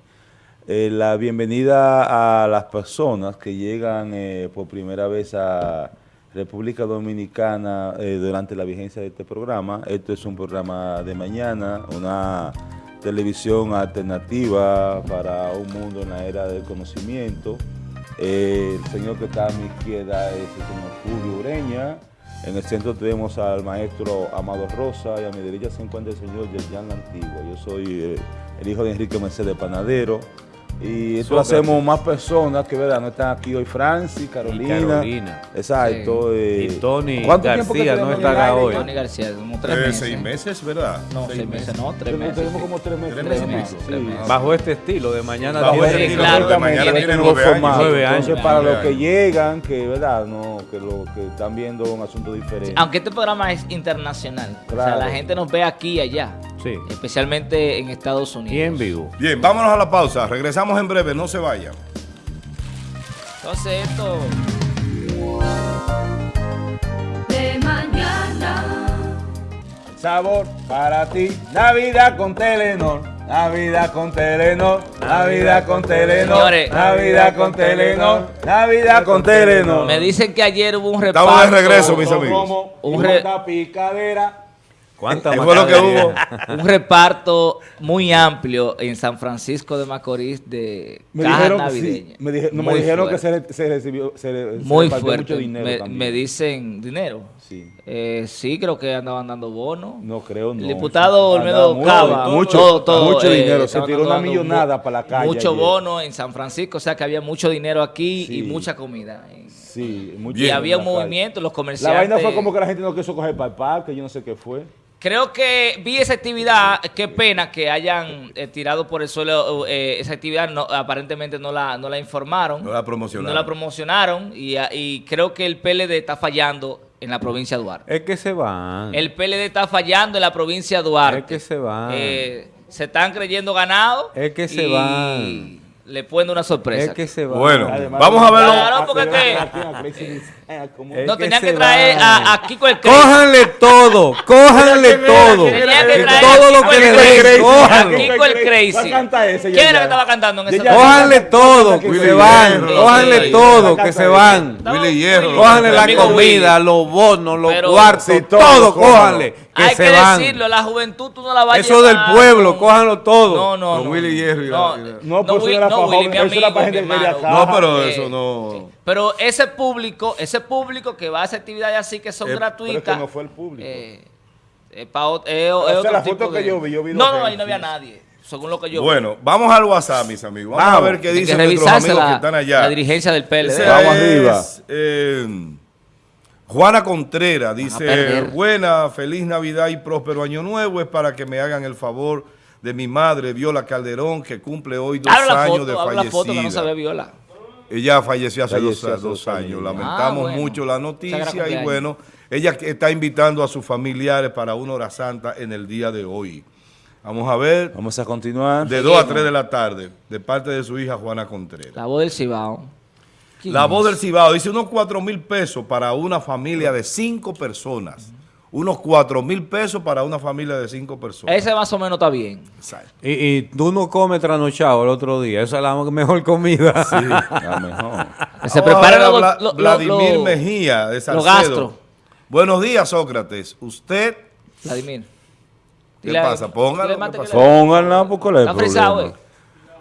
eh, la bienvenida a las personas que llegan eh, por primera vez a República Dominicana eh, durante la vigencia de este programa. Esto es un programa de mañana, una televisión alternativa para un mundo en la era del conocimiento. El señor que está a mi izquierda es el señor Fulvio Ureña. En el centro tenemos al maestro Amado Rosa y a mi derecha se encuentra el señor Yerjan Antigua. Yo soy eh, el hijo de Enrique Mercedes Panadero. Y esto lo hacemos más personas que verdad no están aquí hoy Francis, Carolina. Carolina. Exacto. eh, Y Tony ¿cuánto tiempo que García no en el hoy. Tony García, como tres Eh, meses. seis meses, ¿verdad? No, seis meses, no, tres meses. tenemos como tres meses. Tres meses y. Tres meses. Bajo este estilo de mañana Bajo diez ese de estilo, claro. Mañana este tiene nueve años. Nueve años. Entonces, para los que llegan, que verdad, no, que lo que están viendo un asunto diferente. Aunque este programa es internacional. O sea, Claro. la gente nos ve aquí y allá. Sí. Especialmente en Estados Unidos. Y en vivo. Bien, vámonos a la pausa. Regresamos en breve, no se vayan. Entonces esto... de mañana. Sabor para ti, Navidad con Telenor. Navidad con Telenor, Navidad con Telenor, Señores. Navidad con Telenor, Navidad con Telenor. Me dicen que ayer hubo un reparto. Estamos de regreso, mis amigos. Un re- monta picadera. ¿Cuánta ¿Qué fue lo que hubo? [LAUGHS] Un reparto muy amplio en San Francisco de Macorís de Me cajas dijeron, sí, navideñas. me, dije- no, me dijeron que fuerte. se, re- se recibió se, se Muy repartió fuerte. mucho dinero me, también. me dicen dinero. Sí. Eh, sí, creo que andaban dando bonos. No creo, no. El diputado Sí, Olmedo Cava, mucho, todo, todo, mucho eh, dinero. Se tiró una millonada mu- para la calle. Mucho ayer. bono en San Francisco, o sea que había mucho dinero aquí Sí. y mucha comida. Sí, mucho Y había un la calle. movimiento, los La comerciantes. vaina fue como que la gente no quiso coger para el parque, yo no sé qué fue. Creo que vi esa actividad, qué pena que hayan eh, tirado por el suelo eh, esa actividad, no, aparentemente no la, no la informaron. No la promocionaron. No la promocionaron y, ah, y creo que el PLD está fallando en la provincia de Duarte. Es que se van. El PLD está fallando en la provincia de Duarte. Es que se van. Eh, se están creyendo ganados. Es que se y van. Le pueden una sorpresa. Es que se van. Bueno, Además, vamos a verlo. Claro, porque qué? Es no, que tenían que traer a, a Kiko el Crazy. Cójanle todo, cójanle todo. Tenía que traer todo a lo Kiko que el le Crazy. den, A cójanlo. Kiko el Crazy. A ese, ¿Quién era que estaba cantando en ya. Cójanle todo, Willy que se van. Cójanle todo, que se van. Willy Hierro. Cójanle la comida, los bonos, los cuartos, todo, cójanle, que Hay se que van. decirlo, la juventud tú no la vas a Eso del llevar pueblo, con- cójanlo todo. No, no, Con no. Willy Hierro y la- No, No, pues era para Willy, mi amigo, mi quería hermano. No, pero Eh, eso no. Pero ese público, ese público que va a esa actividades así que son Eh, gratuitas. pero es que no fue el público. eh, pa sea, otro la tipo foto que de- yo vi, yo vi No, no, ahí no había nadie. Según lo que yo Bueno, vamos al WhatsApp, mis amigos. Vamos, a ver qué dicen que nuestros amigos que la, están allá. la dirigencia del PLD. Ese Vamos es, arriba. eh, Juana Contreras dice, buena, feliz Navidad y próspero año nuevo. Es para que me hagan el favor de mi madre, Viola Calderón, que cumple hoy dos años foto, de habla la foto que no se fallecida. ve viola. Ella falleció hace, Falleció dos, hace dos dos años. años. Lamentamos Ah, bueno. mucho la noticia y bueno, ella está invitando a sus familiares para una hora santa en el día de hoy. Vamos a ver, Vamos a continuar. de 2 a 3 de la tarde, de parte de su hija Juana Contreras. La voz del Cibao. ¿Quién La es? voz del Cibao dice unos 4 mil pesos para una familia de 5 personas. Unos 4 mil pesos para una familia de 5 personas. Ese más o menos está bien. Exacto. Y, y tú no comes trasnochado el otro día. Esa es la mejor comida. La [LAUGHS] mejor. Se Vamos a preparen ver a los, Vla- los- los- Vladimir los- Mejía de Salcedo. gastro. Buenos días, Sócrates. Usted, Vladimir. ¿qué Dile pasa? Póngalo. Pónganla porque le frisado.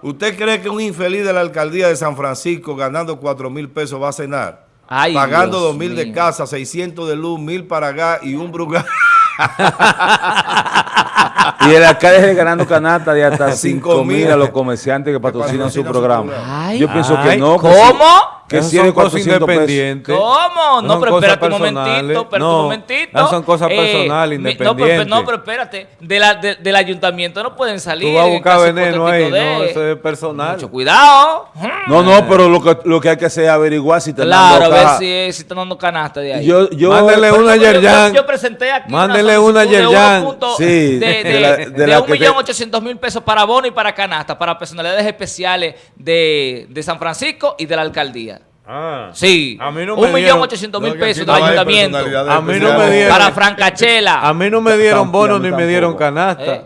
¿Usted cree que un infeliz de la alcaldía de San Francisco ganando 4 mil pesos va a cenar? Ay, Pagando Dios 2 mil de mío. casa, 600 de luz, 1000 para gas y un brugal. [LAUGHS] Y el alcalde ganando canasta de hasta Cinco 5 mil mil a los comerciantes que patrocinan su patrocinan su programa. programa. Ay. Yo pienso que no. que ¿Cómo? Que si son de cosas 400 pesos. independientes. ¿Cómo? No, pero espérate un personales. momentito, espérate No, un momentito. esas son cosas personales, No, pero, independientes. no, pero espérate, de la, de- del ayuntamiento no pueden salir. Tú vas a en buscar caso veneno ahí, hipotético no, de- eso es personal. Mucho cuidado. No, no, pero lo que, lo que hay que hacer es averiguar si te Claro, a ver si, si están dando canasta de ahí. Yo, yo, Mándele Pero una yo- Yerjan. Yo presenté aquí Mándele una de Yerjan. 1 Sí, de, de, de la- de, de la que te- 1.800.000 mil pesos para bono y para canasta, para personalidades especiales de, de San Francisco y de la alcaldía. Ah. Sí, A mí no un me millón dieron- ochocientos mil pesos no del hay ayuntamiento A mí no me dieron- para Francachela. A mí no me dieron Tampoco, bono a mí ni me dieron canasta. Eh.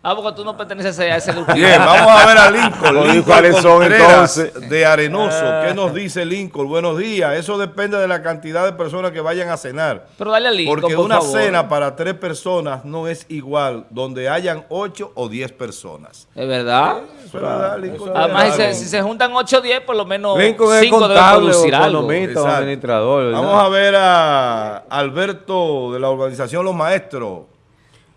Ah, porque tú no perteneces a ese grupo. Bien, vamos a ver a Lincoln. ¿cuáles son, entonces? de Arenoso. ¿Qué nos dice Lincoln? Buenos días. Eso depende de la cantidad de personas que vayan a cenar. Pero dale al Lincoln, Porque por una favor. cena para tres personas no es igual donde hayan ocho o diez personas. Es verdad. Eso es verdad, Lincoln. Además, si se, si se juntan 8 o 10, por lo menos Lincoln es 5 deben producir algo. administrador. Vamos a ver a Alberto de la organización Los Maestros.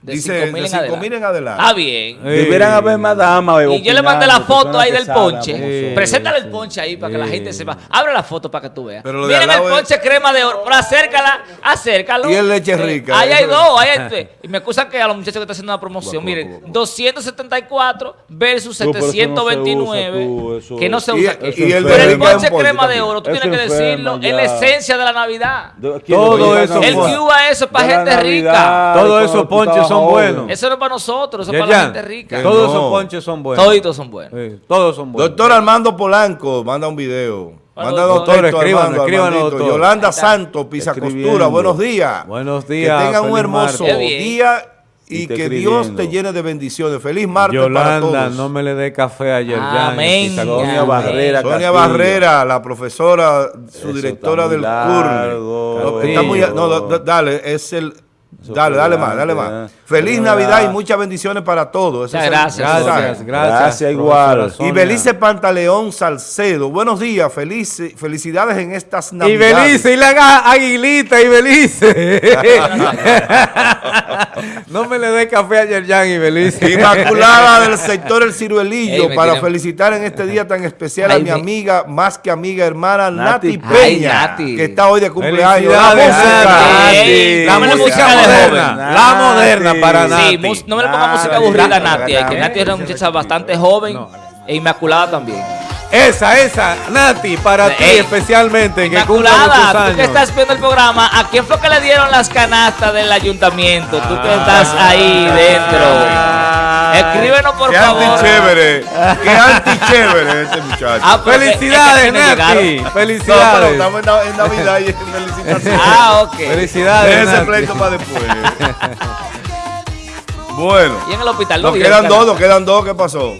De Dice 5.000 de en 5 adelante. mil en adelante. Ah, bien. Deberán haber más damas. Y yo le mandé la foto ahí del ponche. Sí. Preséntale el ponche ahí para que la gente sepa. Abre la foto para que tú veas. Pero Miren el es- ponche crema de oro. Pero acércala, acércalo. Y el leche rica, Ahí hay eso- dos. Ahí hay, [LAUGHS] y me acusan que a los muchachos que están haciendo una promoción. Miren, guapo, guapo. 274 versus No, pero eso no se 729. usa, tú, eso- que no se usa. y el Pero el ponche en crema de oro, tú Eso tienes que decirlo. Es la esencia de la Navidad. Todo eso El. Cuba eso es para gente rica. Todos esos ponches son buenos. Eso no es para nosotros, eso es para la gente rica. Todos esos ponches son buenos. Toditos son buenos. Todos son buenos. Doctor Armando Polanco, manda un video. Manda doctor. doctor, Doctor, escríbanos, escríbanos. Yolanda. Santos, Pisa. Costura, buenos días. Buenos días, Que tengan un hermoso día y que Dios te llene de bendiciones. Feliz martes para Yolanda, todos. no me le dé café ayer Amén. ya. Sonia Barrera. Sonia Castillo. Barrera, la profesora, su Eso directora está del largo. No, está muy- no, da- dale, es el Eso Dale, dale más, dale más. Feliz Pero Navidad y muchas bendiciones para todos. Gracias. Gracias, gracias. Gracias, igual. Y. Belice Pantaleón Salcedo. Buenos días, feliz, felicidades en estas Y Navidades. Belice, y la aguilita y Belice. [LAUGHS] no me le dé café a Yerjan y Belice. Inmaculada del sector El Ciruelillo para tiene- felicitar en este día tan especial a mi me- amiga, más que amiga, hermana Nati, Nati Peña, Ay, Nati. que está hoy de cumpleaños. La música. Nati. La dame la música moderna. La moderna para Nati. Sí, no me le ponga música aburrida a Nati. Que Nati era una muchacha bastante joven e inmaculada también. Esa, esa, Nati, para ti especialmente, que muchos Inmaculada, tú años. que estás viendo el programa, ¿a quién fue que le dieron las canastas del ayuntamiento? Tú que estás ahí dentro. Escríbenos por Qué favor. antichévere, [LAUGHS] qué antichévere este muchacho. Ah, porque es que Felicidades, Nati. no, pero Felicidades. estamos en, Nav- en Navidad y en felicitaciones. [LAUGHS] Ah, ok. Felicidades, Deje ese pleito para después. [LAUGHS] bueno, Y en el hospital no nos quedan dos, nos quedan dos. ¿Qué pasó?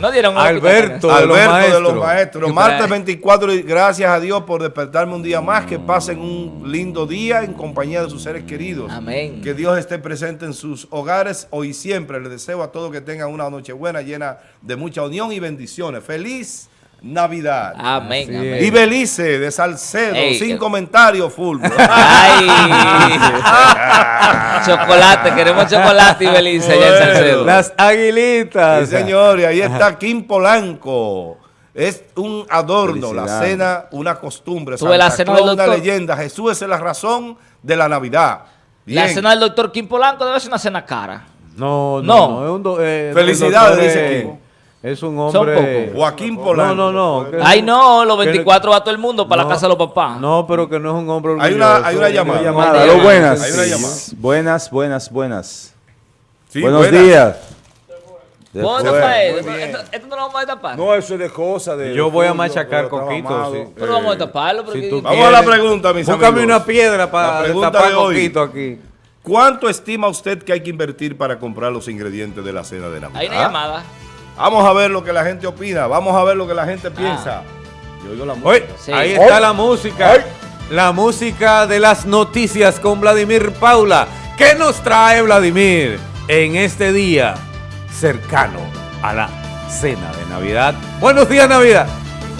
No dieron Alberto. de los Alberto de maestros. los maestros. Martes trae. 24 y gracias a Dios por despertarme un día más. Que pasen un lindo día en compañía de sus seres queridos. Amén. Que Dios esté presente en sus hogares hoy y siempre. Les deseo a todos que tengan una noche buena, llena de mucha unión y bendiciones. Feliz Navidad. Amén. Y Belice de Salcedo, Ey, sin eh. comentarios, full. Ay, [LAUGHS] chocolate, queremos chocolate y Belice allá en. Salcedo. Las aguilitas. Sí, señor, y ahí está Kim Polanco. Es un adorno, la cena, una costumbre. Tuve la Santa cena Claus, una doctor. leyenda. Jesús es la razón de la Navidad. La cena del doctor Kim Polanco debe ser una cena cara. No, no, No. no, es un do- eh, Felicidades, dice Kim. Es un Son hombre. Joaquín Polanco. No, no, no. Ay, no, los que- 24 va todo el mundo para no, la casa de los papás. No, pero que no es un hombre Hay una- orgulloso, hay una llamada. Llamada. Hay una buenas. Hay una llamada. Buenas, buenas, buenas. Sí, Buenos buenas. días. ¿Vos Después- tapar esto? Esto, esto no lo vamos a tapar. No, eso es de cosas de. Yo voy a machacar coquito, sí. Pero vamos a taparlo. si Vamos a la pregunta, mis Búscame amigos. una piedra La para pregunta tapar de coquito aquí. ¿Cuánto estima usted que hay que invertir para comprar los ingredientes de la cena de Navidad? Hay una llamada. Vamos a ver lo que la gente opina. Vamos a ver lo que la gente piensa. Yo oigo la música. Sí. ahí está la música. La música de las noticias con Vladimir Paula. ¿Qué nos trae Vladimir en este día cercano a la cena de Navidad? Buenos días, Navidad.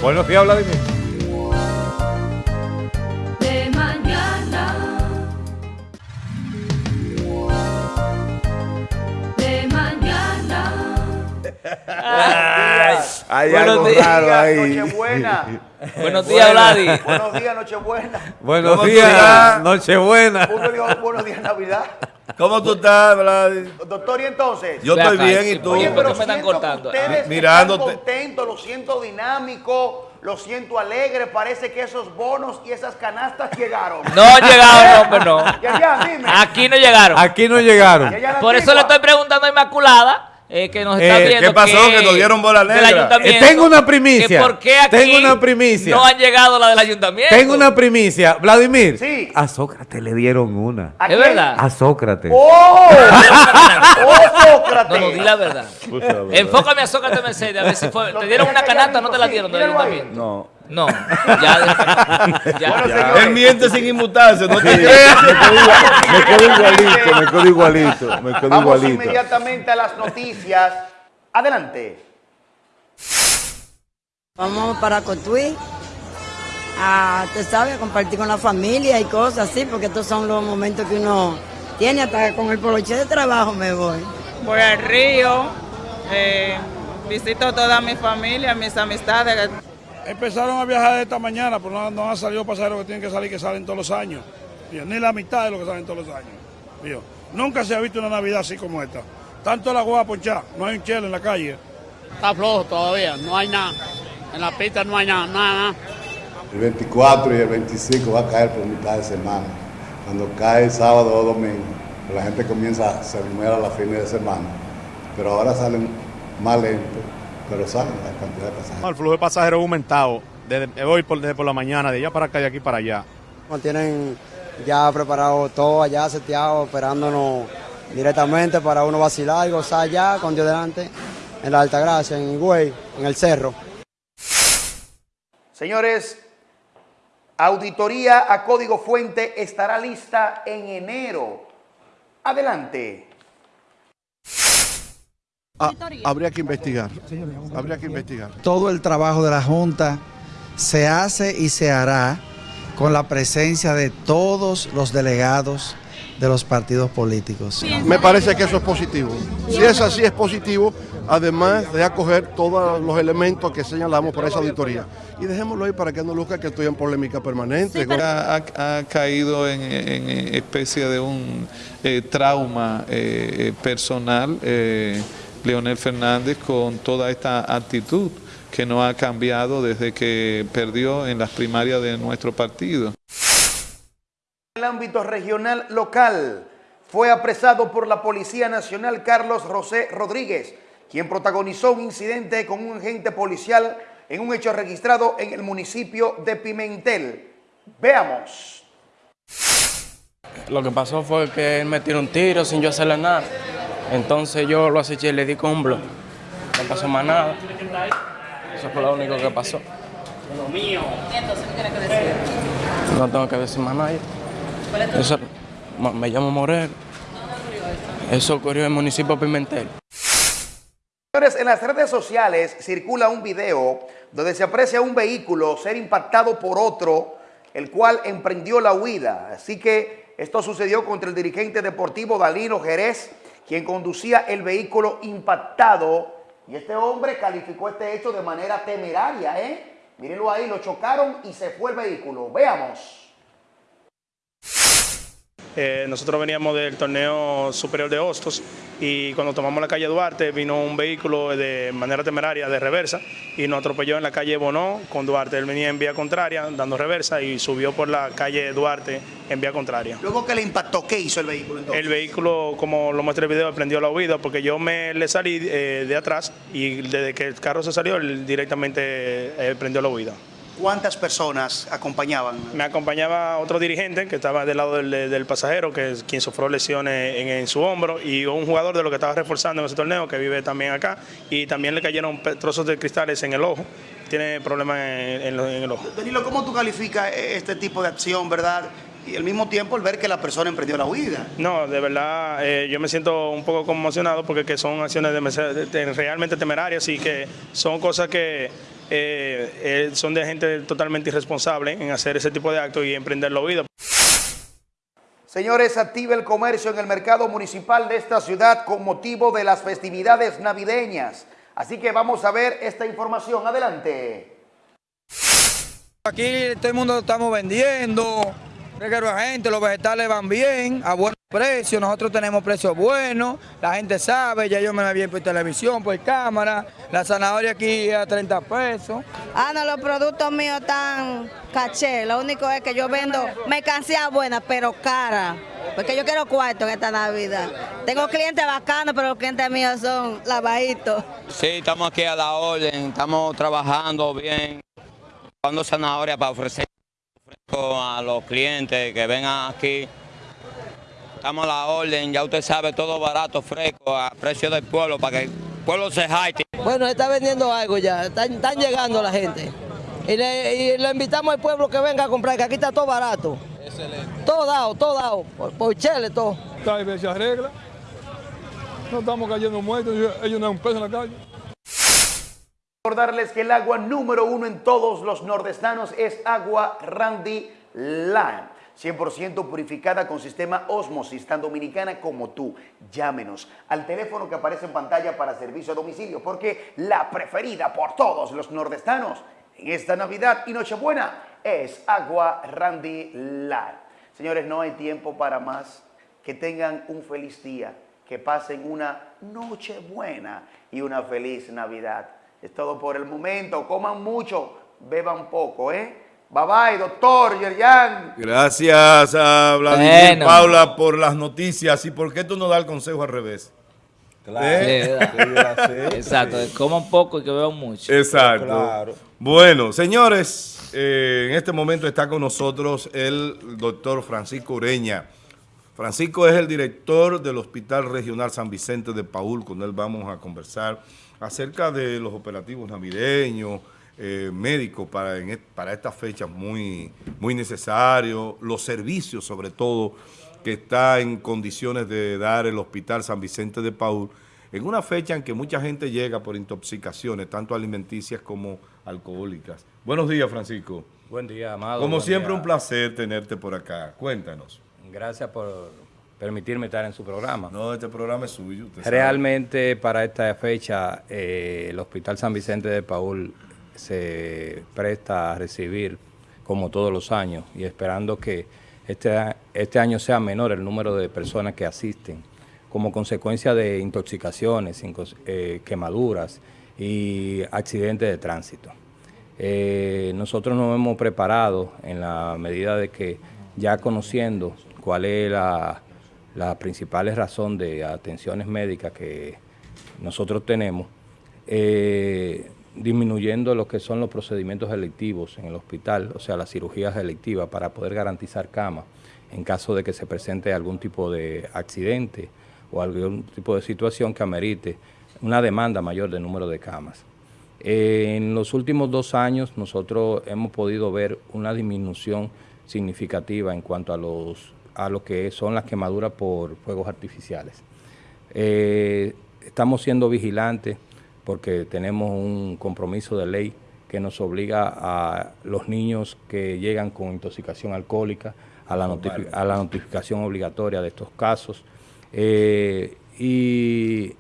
Buenos días, Vladimir. Hay Buenos algo días. raro ahí. Nochebuena. Buenos días, Vladi. Buenos días, Nochebuena. Buenos ¿Cómo tú días? Nochebuena. Uno dijo buenos días, Navidad. ¿Cómo tú estás, Vlad? Doctor, y entonces. Yo estoy acá, bien y tú. oye, pero ¿por qué me están cortando? Ustedes Mi- mirándote. están contentos, lo siento dinámico, lo siento alegre. Parece que esos bonos y esas canastas llegaron. No llegaron, hombre, no. Ya, ya, dime. Aquí no llegaron. Aquí no llegaron. Ya, ya la Por eso le estoy preguntando a Inmaculada, eh, que nos está Eh, viendo. ¿qué pasó? Que nos dieron bola negra. ayuntamiento, Eh, tengo una primicia. ¿Por qué aquí Tengo una primicia. no han llegado la del ayuntamiento? Tengo una primicia. Vladimir. Sí. A Sócrates le dieron una. ¿A Es quién? verdad. A Sócrates. ¡Oh! ¡Oh, Sócrates! No, no, di la verdad. Enfócame a Sócrates Mercedes, a ver si fue. ¿Te dieron una canasta o no te la dieron del ayuntamiento? No. No, ya. ya. Bueno, Él miente sin inmutarse, no te creas. Me quedo igualito, me quedo igualito, me quedo Vamos igualito. inmediatamente a las noticias. Adelante. Vamos para Cotuí. A, te sabe, a compartir con la familia y cosas así, porque estos son los momentos que uno tiene, hasta con el poloche de trabajo me voy. Voy al río, eh, visito toda mi familia, mis amistades. Empezaron a viajar esta mañana, pero no, no han salido pasajeros que tienen que salir, que salen todos los años. Ni la mitad de lo que salen todos los años. Nunca se ha visto una Navidad así como esta. Tanto la agua ponchar, no hay un chelo en la calle. Está flojo todavía, no hay nada. En la pista no hay nada, nada, nada. El 24 y el 25 va a caer por mitad de semana. Cuando cae el sábado o domingo, la gente comienza a celebrar a la fines de semana. Pero ahora salen más lento, pero salen la cantidad de pasajeros. El flujo de pasajeros ha aumentado desde hoy por, desde por la mañana, de allá para acá y de aquí para allá. Tienen ya preparado todo allá, seteado, esperándonos directamente para uno vacilar y gozar ya con Dios delante en la Altagracia, en Higüey, en el cerro. Señores, auditoría a código fuente estará lista en enero. Adelante. Ah, habría que investigar. Habría que investigar. Todo el trabajo de la Junta se hace y se hará con la presencia de todos los delegados de los partidos políticos. Me parece que eso es positivo. Si es así, es positivo, además de acoger todos los elementos que señalamos para esa auditoría. Y dejémoslo ahí para que no luzca que estoy en polémica permanente. ha, ha- ha caído en, en especie de un eh, trauma eh, eh, personal eh, Leonel Fernández con toda esta actitud que no ha cambiado desde que perdió en las primarias de nuestro partido. En el ámbito regional local fue apresado por la Policía Nacional Carlos José Rodríguez, quien protagonizó un incidente con un agente policial en un hecho registrado en el municipio de Pimentel. Veamos. Lo que pasó fue que él me tiró un tiro sin yo hacerle nada. Entonces yo lo aceché y le di con un blog. No pasó más nada. Eso fue lo único que pasó. Lo mío. Entonces, ¿qué tiene que decir? No tengo que decir más nada. ¿Cuál es tu Eso- me llamo Morel. Eso ocurrió en el municipio de Pimentel. Señores, en las redes sociales circula un video donde se aprecia un vehículo ser impactado por otro, el cual emprendió la huida. Así que esto sucedió contra el dirigente deportivo Dalino Jerez, quien conducía el vehículo impactado. Y este hombre calificó este hecho de manera temeraria, ¿eh? Mírenlo ahí, lo chocaron y se fue el vehículo. Veamos. Eh, nosotros veníamos del torneo superior de Hostos y cuando tomamos la calle Duarte vino un vehículo de manera temeraria de reversa y nos atropelló en la calle Bonó con Duarte. Él venía en vía contraria dando reversa y subió por la calle Duarte en vía contraria. Luego que le impactó, ¿qué hizo el vehículo entonces? El vehículo, como lo muestra el video, prendió la huida porque yo me le salí eh, de atrás y desde que el carro se salió, él directamente eh, prendió la huida. ¿Cuántas personas acompañaban? Me acompañaba otro dirigente que estaba del lado del, del pasajero, que es quien sufrió lesiones en, en su hombro, y un jugador de lo que estaba reforzando en ese torneo, que vive también acá, y también le cayeron trozos de cristales en el ojo. Tiene problemas en, en lo- en el ojo. Danilo, ¿cómo tú calificas este tipo de acción, verdad? Y al mismo tiempo el ver que la persona emprendió la huida. No, de verdad, eh, yo me siento un poco conmocionado porque que son acciones de- de- de- realmente temerarias y que son cosas que eh, eh, son de gente totalmente irresponsable en hacer ese tipo de actos y emprender la huida. Señores, activa el comercio en el mercado municipal de esta ciudad con motivo de las festividades navideñas. Así que vamos a ver esta información. Adelante. Aquí todo el mundo lo estamos vendiendo. De gente, los vegetales van bien, a precios, nosotros tenemos precios buenos, la gente sabe, ya yo me la vi por televisión, por cámara, la zanahoria aquí a 30 pesos. Ah, no, los productos míos están caché. Lo único es que yo vendo mercancía buena, pero cara. Porque yo quiero cuarto en esta Navidad. Tengo clientes bacanos, pero los clientes míos son lavaditos. Sí, estamos aquí a la orden, estamos trabajando bien, dando zanahoria para ofrecer a los clientes que vengan aquí. Estamos a la orden, ya usted sabe, todo barato, fresco, a precio del pueblo, para que el pueblo se jaite. Bueno, está vendiendo algo ya, están, están llegando la gente. Y le, y le invitamos al pueblo que venga a comprar, que aquí está todo barato. Todo dado, todo dado, por, por chele, todo. Tal vez se arregla. No estamos cayendo muertos, ellos no dan un peso en la calle. Recordarles que el agua número uno en todos los nordestanos es agua Randy Lime. 100% purificada con sistema Osmosis, tan dominicana como tú. Llámenos al teléfono que aparece en pantalla para servicio a domicilio, porque la preferida por todos los nordestanos en esta Navidad y Nochebuena es agua Randy Lime. Señores, no hay tiempo para más. Que tengan un feliz día, que pasen una Nochebuena y una feliz Navidad. Es todo por el momento. Coman mucho, beban poco, ¿eh? Bye bye, doctor Yerjan. Gracias a Vladimir Bueno. Paula por las noticias. ¿Y por qué tú no das el consejo al revés? ¿Eh? Exacto, coman poco y que beban mucho. Exacto. Bueno, señores, eh, en este momento está con nosotros el doctor Francisco Ureña. Francisco es el director del Hospital Regional San Vicente de Paul. Con él vamos a conversar acerca de los operativos navideños, eh, médicos para, en et- para estas fechas muy, muy necesarios, los servicios sobre todo que está en condiciones de dar el Hospital San Vicente de Paul en una fecha en que mucha gente llega por intoxicaciones, tanto alimenticias como alcohólicas. Buenos días, Francisco. Buen día, Amado. Como siempre, día. un placer tenerte por acá. Cuéntanos. Gracias por permitirme estar en su programa. No, este programa es suyo. sabe. Realmente para esta fecha eh, el Hospital San Vicente de Paul se presta a recibir como todos los años y esperando que este, este año sea menor el número de personas que asisten como consecuencia de intoxicaciones, eh, quemaduras y accidentes de tránsito. Eh, nosotros nos hemos preparado en la medida de que ya conociendo cuál es la, la principal razón de atenciones médicas que nosotros tenemos, eh, disminuyendo lo que son los procedimientos electivos en el hospital, o sea, las cirugías electivas para poder garantizar camas en caso de que se presente algún tipo de accidente o algún tipo de situación que amerite una demanda mayor de número de camas. En los últimos dos años nosotros hemos podido ver una disminución significativa en cuanto a, los, a lo que son las quemaduras por fuegos artificiales. Eh, estamos siendo vigilantes porque tenemos un compromiso de ley que nos obliga a los niños que llegan con intoxicación alcohólica a la, notifi- a la notificación obligatoria de estos casos. Eh, y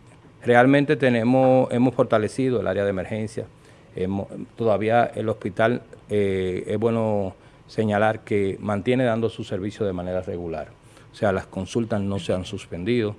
realmente tenemos, hemos fortalecido el área de emergencia. Hemos- todavía el hospital, eh, es bueno señalar que mantiene dando su servicio de manera regular. O sea, las consultas no se han suspendido.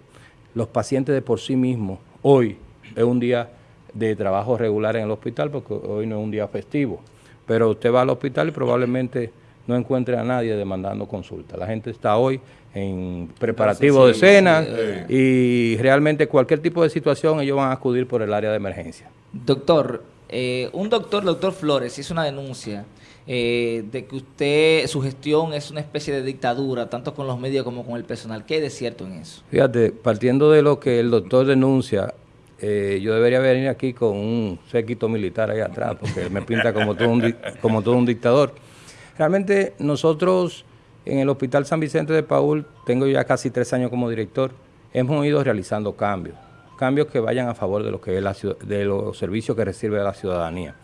Los pacientes de por sí mismos, hoy es un día de trabajo regular en el hospital porque hoy no es un día festivo. Pero usted va al hospital y probablemente no encuentre a nadie demandando consulta. La gente está hoy en preparativo Entonces, sí, de cena sí, y realmente cualquier tipo de situación ellos van a acudir por el área de emergencia. Doctor, eh, un doctor, doctor Flores, hizo una denuncia eh, de que usted, su gestión es una especie de dictadura, tanto con los medios como con el personal. ¿Qué hay de cierto en eso? Fíjate, partiendo de lo que el doctor denuncia, eh, yo debería venir aquí con un séquito militar ahí atrás, porque me pinta como todo un, como todo un dictador. Realmente nosotros en el Hospital San Vicente de Paul, tengo ya casi tres años como director, hemos ido realizando cambios, cambios que vayan a favor de lo que es la de los servicios que recibe la ciudadanía.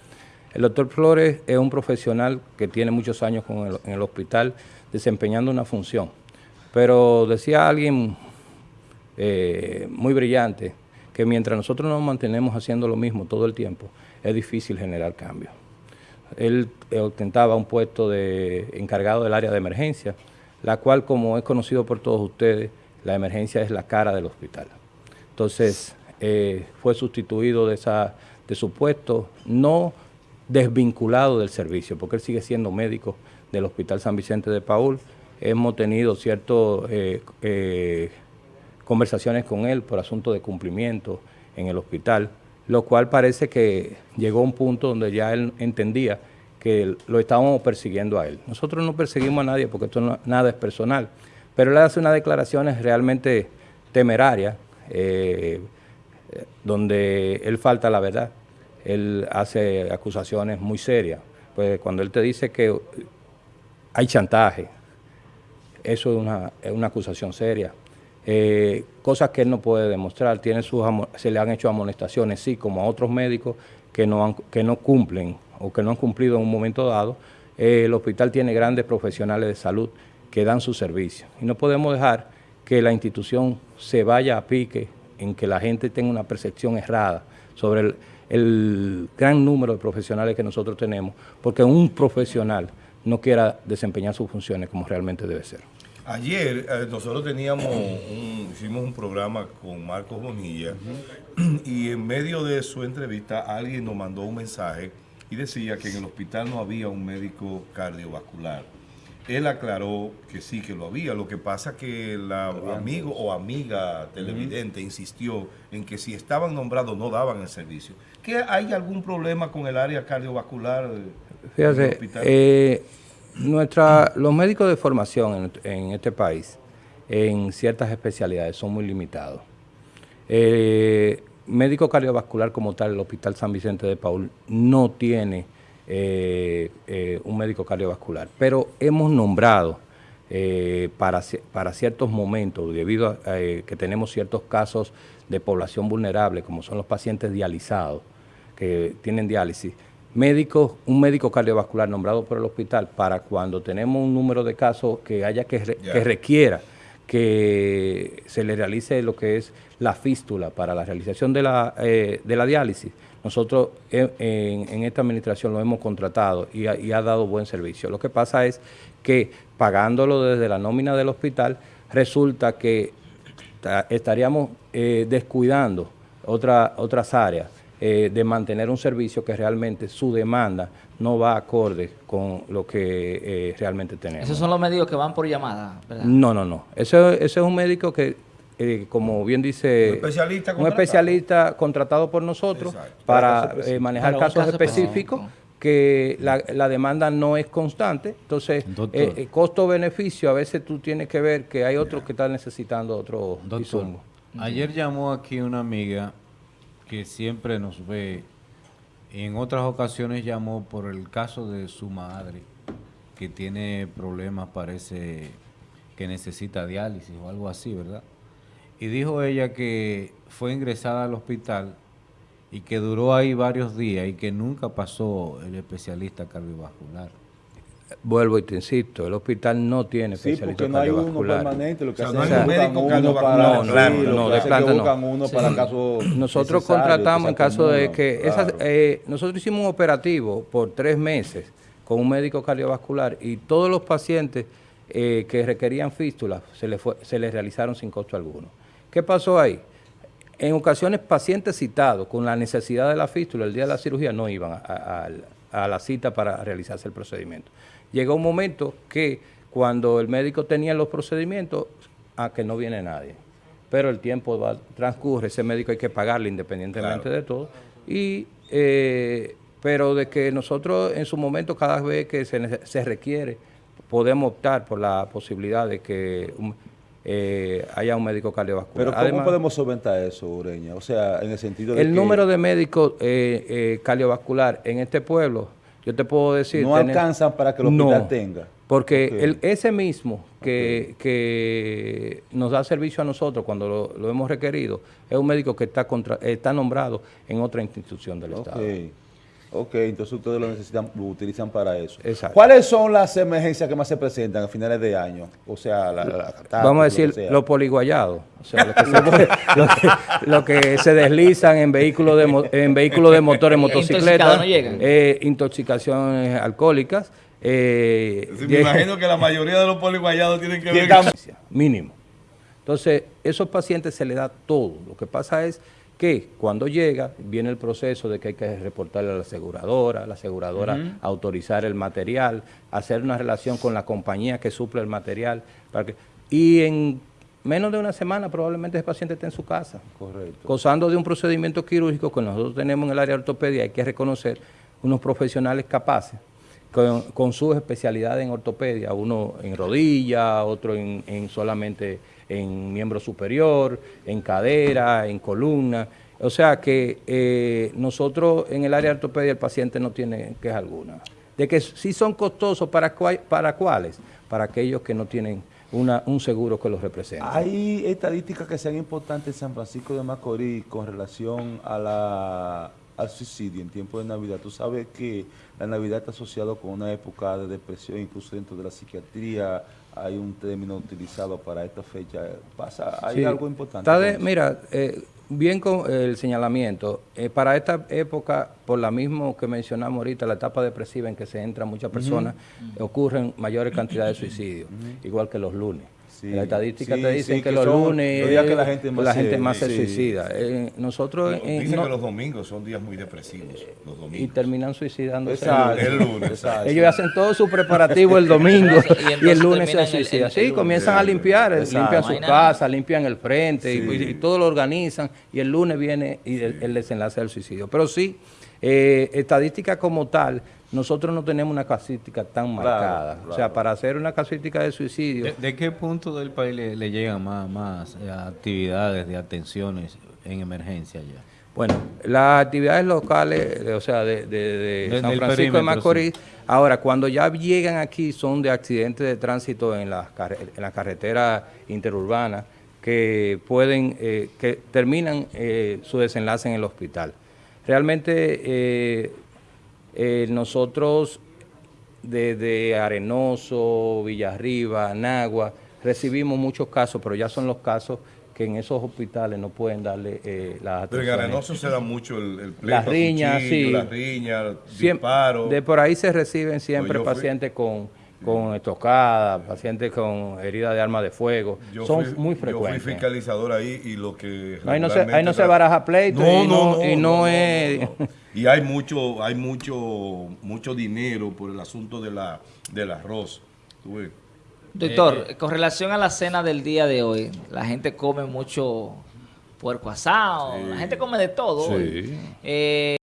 El doctor Flores es un profesional que tiene muchos años con el- en el hospital desempeñando una función. Pero decía alguien eh, muy brillante que mientras nosotros nos mantenemos haciendo lo mismo todo el tiempo, es difícil generar cambios. Él eh, ostentaba un puesto de encargado del área de emergencia, la cual, como es conocido por todos ustedes, la emergencia es la cara del hospital. Entonces, eh, fue sustituido de, esa, de su puesto, no desvinculado del servicio, porque él sigue siendo médico del Hospital San Vicente de Paul. Hemos tenido ciertas conversaciones con él por asunto de cumplimiento en el hospital, lo cual parece que llegó a un punto donde ya él entendía que lo estábamos persiguiendo a él. Nosotros no perseguimos a nadie porque esto nada es personal, pero él hace unas declaraciones realmente temerarias, eh, donde él falta la verdad. Él hace acusaciones muy serias. Pues cuando él te dice que hay chantaje, eso es una, es una acusación seria. Eh, cosas que él no puede demostrar. Se le han hecho amonestaciones, sí, como a otros médicos que no, que no cumplen o que no han cumplido en un momento dado. Eh, el hospital tiene grandes profesionales de salud que dan su servicio. Y no podemos dejar que la institución se vaya a pique en que la gente tenga una percepción errada sobre el gran número de profesionales que nosotros tenemos, porque un profesional no quiera desempeñar sus funciones como realmente debe ser. Ayer eh, nosotros teníamos un- hicimos un programa con Marcos Bonilla y en medio de su entrevista alguien nos mandó un mensaje y decía que en el hospital no había un médico cardiovascular. Él aclaró que sí que lo había, lo que pasa que la amigo o amiga televidente insistió en que si estaban nombrados no daban el servicio. ¿Que hay algún problema con el área cardiovascular? eh, en el Fíjate, hospital? eh, nuestra, los médicos de formación en, en este país, en ciertas especialidades, son muy limitados. Eh, médico cardiovascular como tal, el Hospital San Vicente de Paul no tiene eh, eh, un médico cardiovascular, pero hemos nombrado para, para ciertos momentos, debido a que tenemos ciertos casos de población vulnerable, como son los pacientes dializados, que tienen diálisis, médicos, un médico cardiovascular nombrado por el hospital para cuando tenemos un número de casos que haya que, re- Ya. que requiera que se le realice lo que es la fístula para la realización de la, eh, de la diálisis. Nosotros en, en- en esta administración lo hemos contratado y ha, y ha dado buen servicio. Lo que pasa es que pagándolo desde la nómina del hospital, resulta que ta- estaríamos eh, descuidando otra- otras áreas eh, de mantener un servicio que realmente su demanda no va acorde con lo que eh, realmente tenemos. Esos son los médicos que van por llamada, ¿verdad? No, no, no. Ese, ese es un médico que, eh, como bien dice, Un especialista un contratado. especialista contratado por nosotros Para eh, manejar Para casos caso específicos que la, la demanda no es constante. Entonces, eh, eh, costo-beneficio, a veces tú tienes que ver que hay otros que están necesitando otro Doctor, insumo. ayer llamó aquí una amiga que siempre nos ve. En otras ocasiones llamó por el caso de su madre, que tiene problemas, parece que necesita diálisis o algo así, ¿verdad? Y dijo ella que fue ingresada al hospital y que duró ahí varios días y que nunca pasó el especialista cardiovascular. Vuelvo y te insisto, el hospital no tiene Sí, especialista porque no hay uno cardiovascular. permanente, lo que O sea, hacen no es hay un buscan médico uno cardiovascular. para- No, no, de planta no. buscan uno para Sí. caso Nosotros contratamos en caso de que claro. esas, eh, nosotros hicimos un operativo por tres meses con un médico cardiovascular y todos los pacientes eh, que requerían fístulas se les fue- se les realizaron sin costo alguno. ¿Qué pasó ahí? En ocasiones pacientes citados con la necesidad de la fístula el día de la cirugía no iban a, a- a la cita para realizarse el procedimiento. Llegó un momento que cuando el médico tenía los procedimientos, a que no viene nadie. Pero el tiempo va, transcurre, ese médico hay que pagarle independientemente Claro. de todo. Y, eh, pero de que nosotros en su momento, cada vez que se, se requiere, podemos optar por la posibilidad de que un- eh, haya un médico cardiovascular. Pero ¿cómo Además, podemos solventar eso, Ureña? O sea, en el sentido de el que número de médicos eh, eh, cardiovascular en este pueblo, yo te puedo decir... no tener- alcanzan para que el hospital No, tenga. Porque el, ese mismo que, que nos da servicio a nosotros cuando lo, lo hemos requerido es un médico que está, contra- está nombrado en otra institución del Estado. Ok, entonces ustedes lo necesitan, lo utilizan para eso. Exacto. ¿Cuáles son las emergencias que más se presentan a finales de año? O sea, la, la- la catástrofe, Vamos a decir los poliguayados, o sea, lo que, se, [LAUGHS] lo que- lo que se deslizan en vehículos de, mo- en vehículos de motores, [LAUGHS] Intoxicados motocicletas, no llegan. eh, intoxicaciones alcohólicas. eh, Sí, me de- imagino que la mayoría de los poliguayados tienen que ver Tienen- mínimo. Entonces, esos pacientes se les da todo. Lo que pasa es que cuando llega, viene el proceso de que hay que reportarle a la aseguradora, la aseguradora autorizar el material, hacer una relación con la compañía que suple el material. Para que, y en menos de una semana probablemente ese paciente esté en su casa. Correcto. Gozando de un procedimiento quirúrgico que nosotros tenemos en el área de ortopedia, hay que reconocer unos profesionales capaces con, con sus especialidades en ortopedia, uno en rodilla, otro en, en solamente en miembro superior, en cadera, en columna. O sea que eh, nosotros en el área de ortopedia el paciente no tiene queja alguna. De que sí son costosos, ¿para, cua- para cuáles? Para aquellos que no tienen una, un seguro que los represente. ¿Hay estadísticas que sean importantes en San Francisco de Macorís con relación a la, al suicidio en tiempo de Navidad? Tú sabes que la Navidad está asociado con una época de depresión, incluso dentro de la psiquiatría hay un término utilizado para esta fecha. ¿Pasa? ¿Hay Sí. algo importante? Mira, eh, bien con el señalamiento, eh, para esta época, por la misma que mencionamos ahorita, la etapa depresiva en que se entran muchas personas, ocurren mayores cantidades de suicidios, igual que los lunes. Sí, estadísticas sí, te dicen sí, que, que los lunes los días que es la gente más la se- gente más se sí. suicida. Eh, nosotros eh, Dicen no- que los domingos son días muy depresivos. Los y domingos. terminan suicidándose Exacto. El lunes, exacto. Ellos hacen todo su preparativo el [LAUGHS] domingo Y y el lunes se suicidan. Sí, lunes. comienzan a limpiar, eh, Exacto. limpian su casa, limpian el frente y- y, todo lo organizan y el lunes viene y el, el desenlace del suicidio. Pero sí, eh, estadística como tal, nosotros no tenemos una casística tan marcada. O sea, para hacer una casística de suicidio, ¿De, de qué punto del país le, le llegan más, más eh, actividades de atenciones en emergencia ya? Bueno, las actividades locales, de- o sea, de, de- de Del- San Francisco de Macorís, ahora, cuando ya llegan aquí son de accidentes de tránsito en las en la carretera interurbana que pueden, eh, que terminan eh, su desenlace en el hospital. Realmente eh, eh, nosotros desde Arenoso, Villarriba, Nagua, recibimos muchos casos, pero ya son los casos que en esos hospitales no pueden darle eh, las Pero en. Arenoso se da mucho el, el pleito, Las riñas, cuchillo, sí. Las riñas, Siem- disparos. De por ahí se reciben siempre fui- pacientes con, con estocada, pacientes con herida de arma de fuego. Yo Son fui- muy Yo fui frecuentes. fiscalizador ahí y lo que... No, ahí no se- ahí no se baraja pleito y no- y no es- no. Y hay mucho, hay mucho, mucho dinero por el asunto de la, del arroz. Tú ves. Doctor, Eh, con relación a la cena del día de hoy, la gente come mucho puerco asado, la gente come de todo. Sí. hoy. Eh,